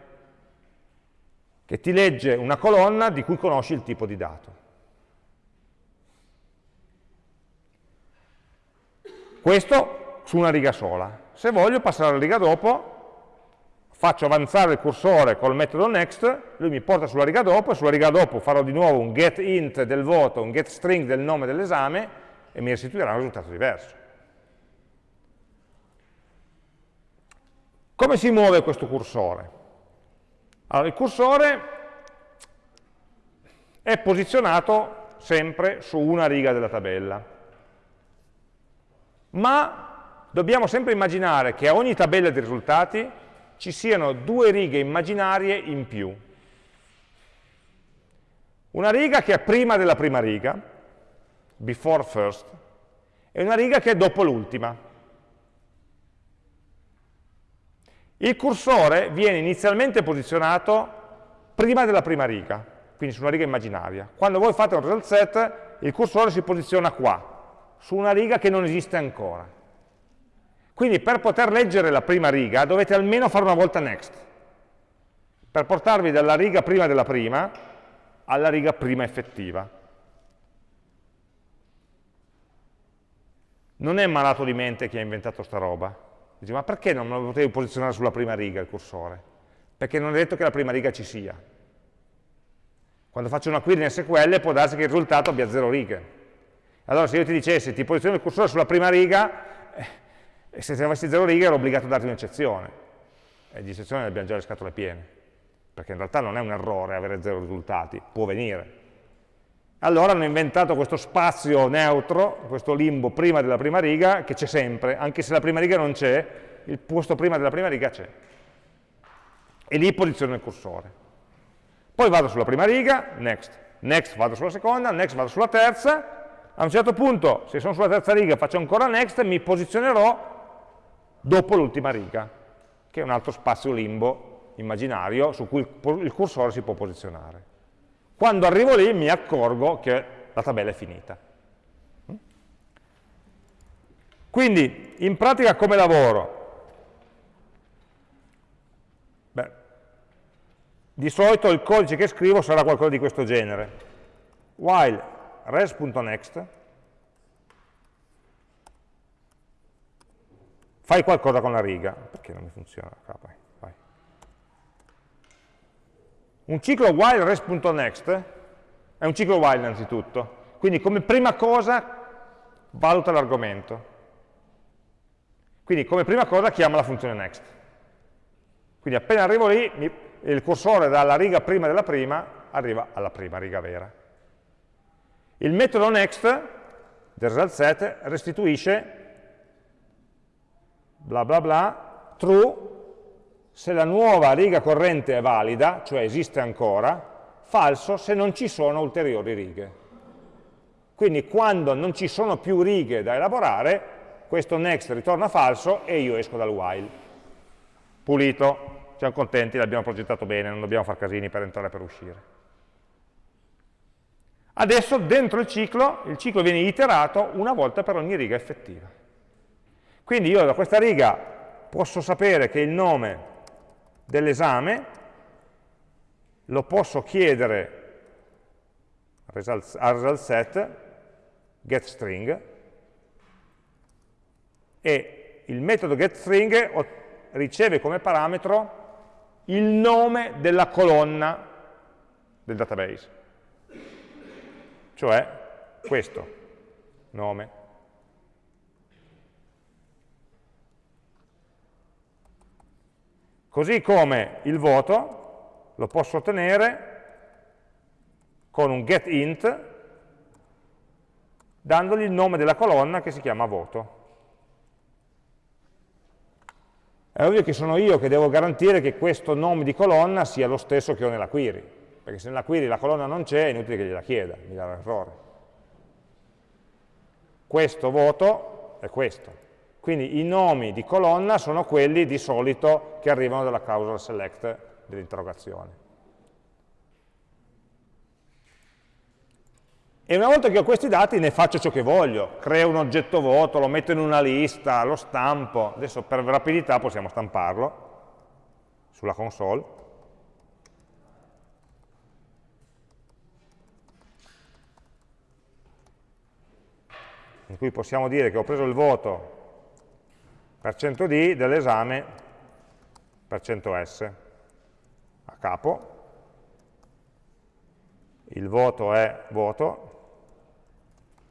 che ti legge una colonna di cui conosci il tipo di dato. Questo su una riga sola. Se voglio passare alla riga dopo, faccio avanzare il cursore col metodo next, lui mi porta sulla riga dopo, e sulla riga dopo farò di nuovo un getInt del voto, un getString del nome dell'esame, e mi restituirà un risultato diverso. Come si muove questo cursore? Allora, il cursore è posizionato sempre su una riga della tabella, ma dobbiamo sempre immaginare che a ogni tabella di risultati ci siano due righe immaginarie in più. Una riga che è prima della prima riga, before first, e una riga che è dopo l'ultima. Il cursore viene inizialmente posizionato prima della prima riga, quindi su una riga immaginaria. Quando voi fate un result set, il cursore si posiziona qua, su una riga che non esiste ancora. Quindi per poter leggere la prima riga dovete almeno fare una volta next, per portarvi dalla riga prima della prima alla riga prima effettiva. Non è malato di mente chi ha inventato sta roba. Dice, ma perché non lo potevi posizionare sulla prima riga il cursore? Perché non è detto che la prima riga ci sia. Quando faccio una query in SQL può darsi che il risultato abbia zero righe. Allora se io ti dicessi ti posiziono il cursore sulla prima riga, e se avessi zero righe ero obbligato a darti un'eccezione, e di eccezioni ne abbiamo già le scatole piene, perché in realtà non è un errore avere zero risultati, può venire. Allora hanno inventato questo spazio neutro, questo limbo prima della prima riga, che c'è sempre, anche se la prima riga non c'è, il posto prima della prima riga c'è. E lì posiziono il cursore. Poi vado sulla prima riga, next, next vado sulla seconda, next vado sulla terza, a un certo punto, se sono sulla terza riga faccio ancora next, mi posizionerò dopo l'ultima riga, che è un altro spazio limbo immaginario su cui il cursore si può posizionare. Quando arrivo lì mi accorgo che la tabella è finita. Quindi, in pratica come lavoro? Beh, di solito il codice che scrivo sarà qualcosa di questo genere. While res.next fai qualcosa con la riga, perché non mi funziona? Vai. Un ciclo while res.next è un ciclo while innanzitutto, quindi come prima cosa valuta l'argomento. Quindi come prima cosa chiama la funzione next. Quindi appena arrivo lì, il cursore dalla riga prima della prima arriva alla prima riga vera. Il metodo next del result set restituisce bla bla bla true se la nuova riga corrente è valida, cioè esiste ancora, falso se non ci sono ulteriori righe. Quindi quando non ci sono più righe da elaborare, questo next ritorna falso e io esco dal while. Pulito, siamo contenti, l'abbiamo progettato bene, non dobbiamo fare casini per entrare e per uscire. Adesso dentro il ciclo, il ciclo viene iterato una volta per ogni riga effettiva. Quindi io da questa riga posso sapere che il nome dell'esame lo posso chiedere al result set getString e il metodo getString riceve come parametro il nome della colonna del database, cioè questo nome. Così come il voto lo posso ottenere con un getInt dandogli il nome della colonna che si chiama voto. È ovvio che sono io che devo garantire che questo nome di colonna sia lo stesso che ho nella query, perché se nella query la colonna non c'è è inutile che gliela chieda, mi darà errore. Questo voto è questo. Quindi i nomi di colonna sono quelli di solito che arrivano dalla causal select dell'interrogazione. E una volta che ho questi dati ne faccio ciò che voglio, creo un oggetto voto, lo metto in una lista, lo stampo, adesso per rapidità possiamo stamparlo sulla console. In cui possiamo dire che ho preso il voto 100D dell'esame per 100S a capo, il voto è voto,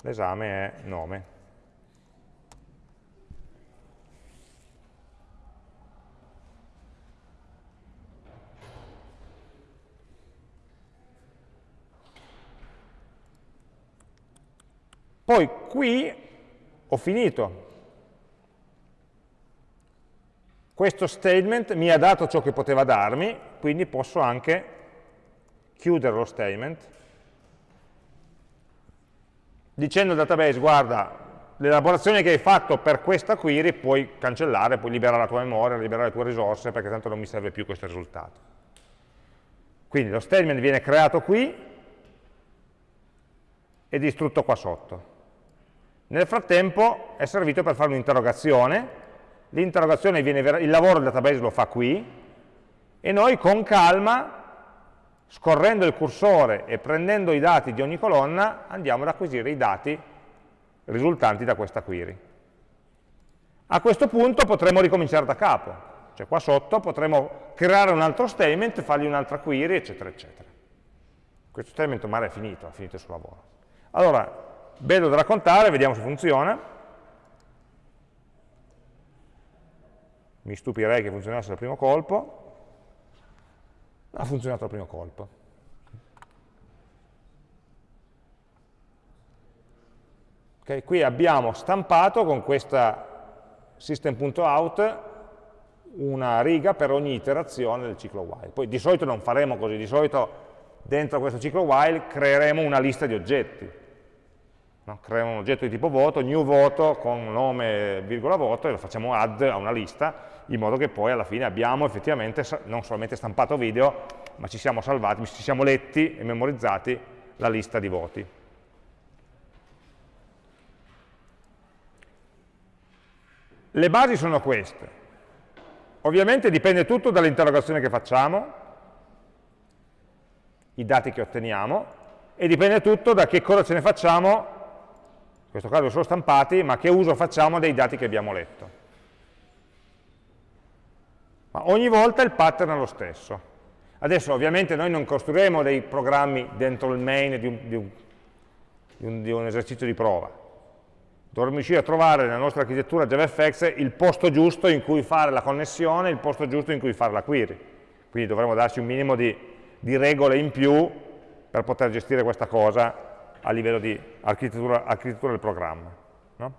l'esame è nome. Poi qui ho finito. Questo statement mi ha dato ciò che poteva darmi, quindi posso anche chiudere lo statement dicendo al database, guarda, l'elaborazione che hai fatto per questa query puoi cancellare, puoi liberare la tua memoria, liberare le tue risorse, perché tanto non mi serve più questo risultato. Quindi lo statement viene creato qui e distrutto qua sotto. Nel frattempo è servito per fare un'interrogazione, l'interrogazione viene, il lavoro del database lo fa qui, e noi con calma scorrendo il cursore e prendendo i dati di ogni colonna, andiamo ad acquisire i dati risultanti da questa query. A questo punto potremo ricominciare da capo, cioè qua sotto potremo creare un altro statement, fargli un'altra query, eccetera, eccetera. Questo statement ormai è finito, ha finito il suo lavoro. Allora, bello da raccontare, vediamo se funziona. Mi stupirei che funzionasse al primo colpo ha funzionato al primo colpo. Okay, qui abbiamo stampato con questa system.out una riga per ogni iterazione del ciclo while. Poi di solito non faremo così, di solito dentro questo ciclo while creeremo una lista di oggetti. No? Creiamo un oggetto di tipo voto, new voto con nome virgola voto e lo facciamo add a una lista in modo che poi alla fine abbiamo effettivamente non solamente stampato video, ma ci siamo salvati, ci siamo letti e memorizzati la lista di voti. Le basi sono queste. Ovviamente dipende tutto dall'interrogazione che facciamo, i dati che otteniamo, e dipende tutto da che cosa ce ne facciamo, questo caso sono stampati, ma che uso facciamo dei dati che abbiamo letto. Ma ogni volta il pattern è lo stesso. Adesso ovviamente noi non costruiremo dei programmi dentro il main di un, di un, di un, di un esercizio di prova. Dovremmo riuscire a trovare nella nostra architettura JavaFX il posto giusto in cui fare la connessione, il posto giusto in cui fare la query. Quindi dovremmo darci un minimo di regole in più per poter gestire questa cosa a livello di architettura, architettura del programma. No?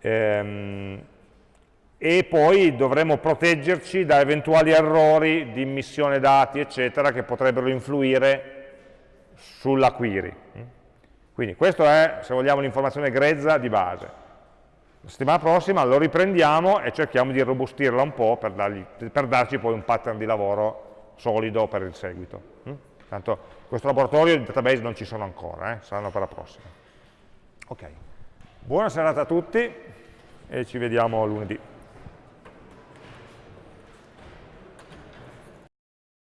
Ehm, e poi dovremo proteggerci da eventuali errori di immissione dati, eccetera, che potrebbero influire sulla query. Quindi questo è, se vogliamo, l'informazione grezza di base. La settimana prossima lo riprendiamo e cerchiamo di robustirla un po' per, dargli, per darci poi un pattern di lavoro solido per il seguito. Tanto questo laboratorio di database non ci sono ancora, eh? saranno per la prossima. Ok, buona serata a tutti e ci vediamo lunedì.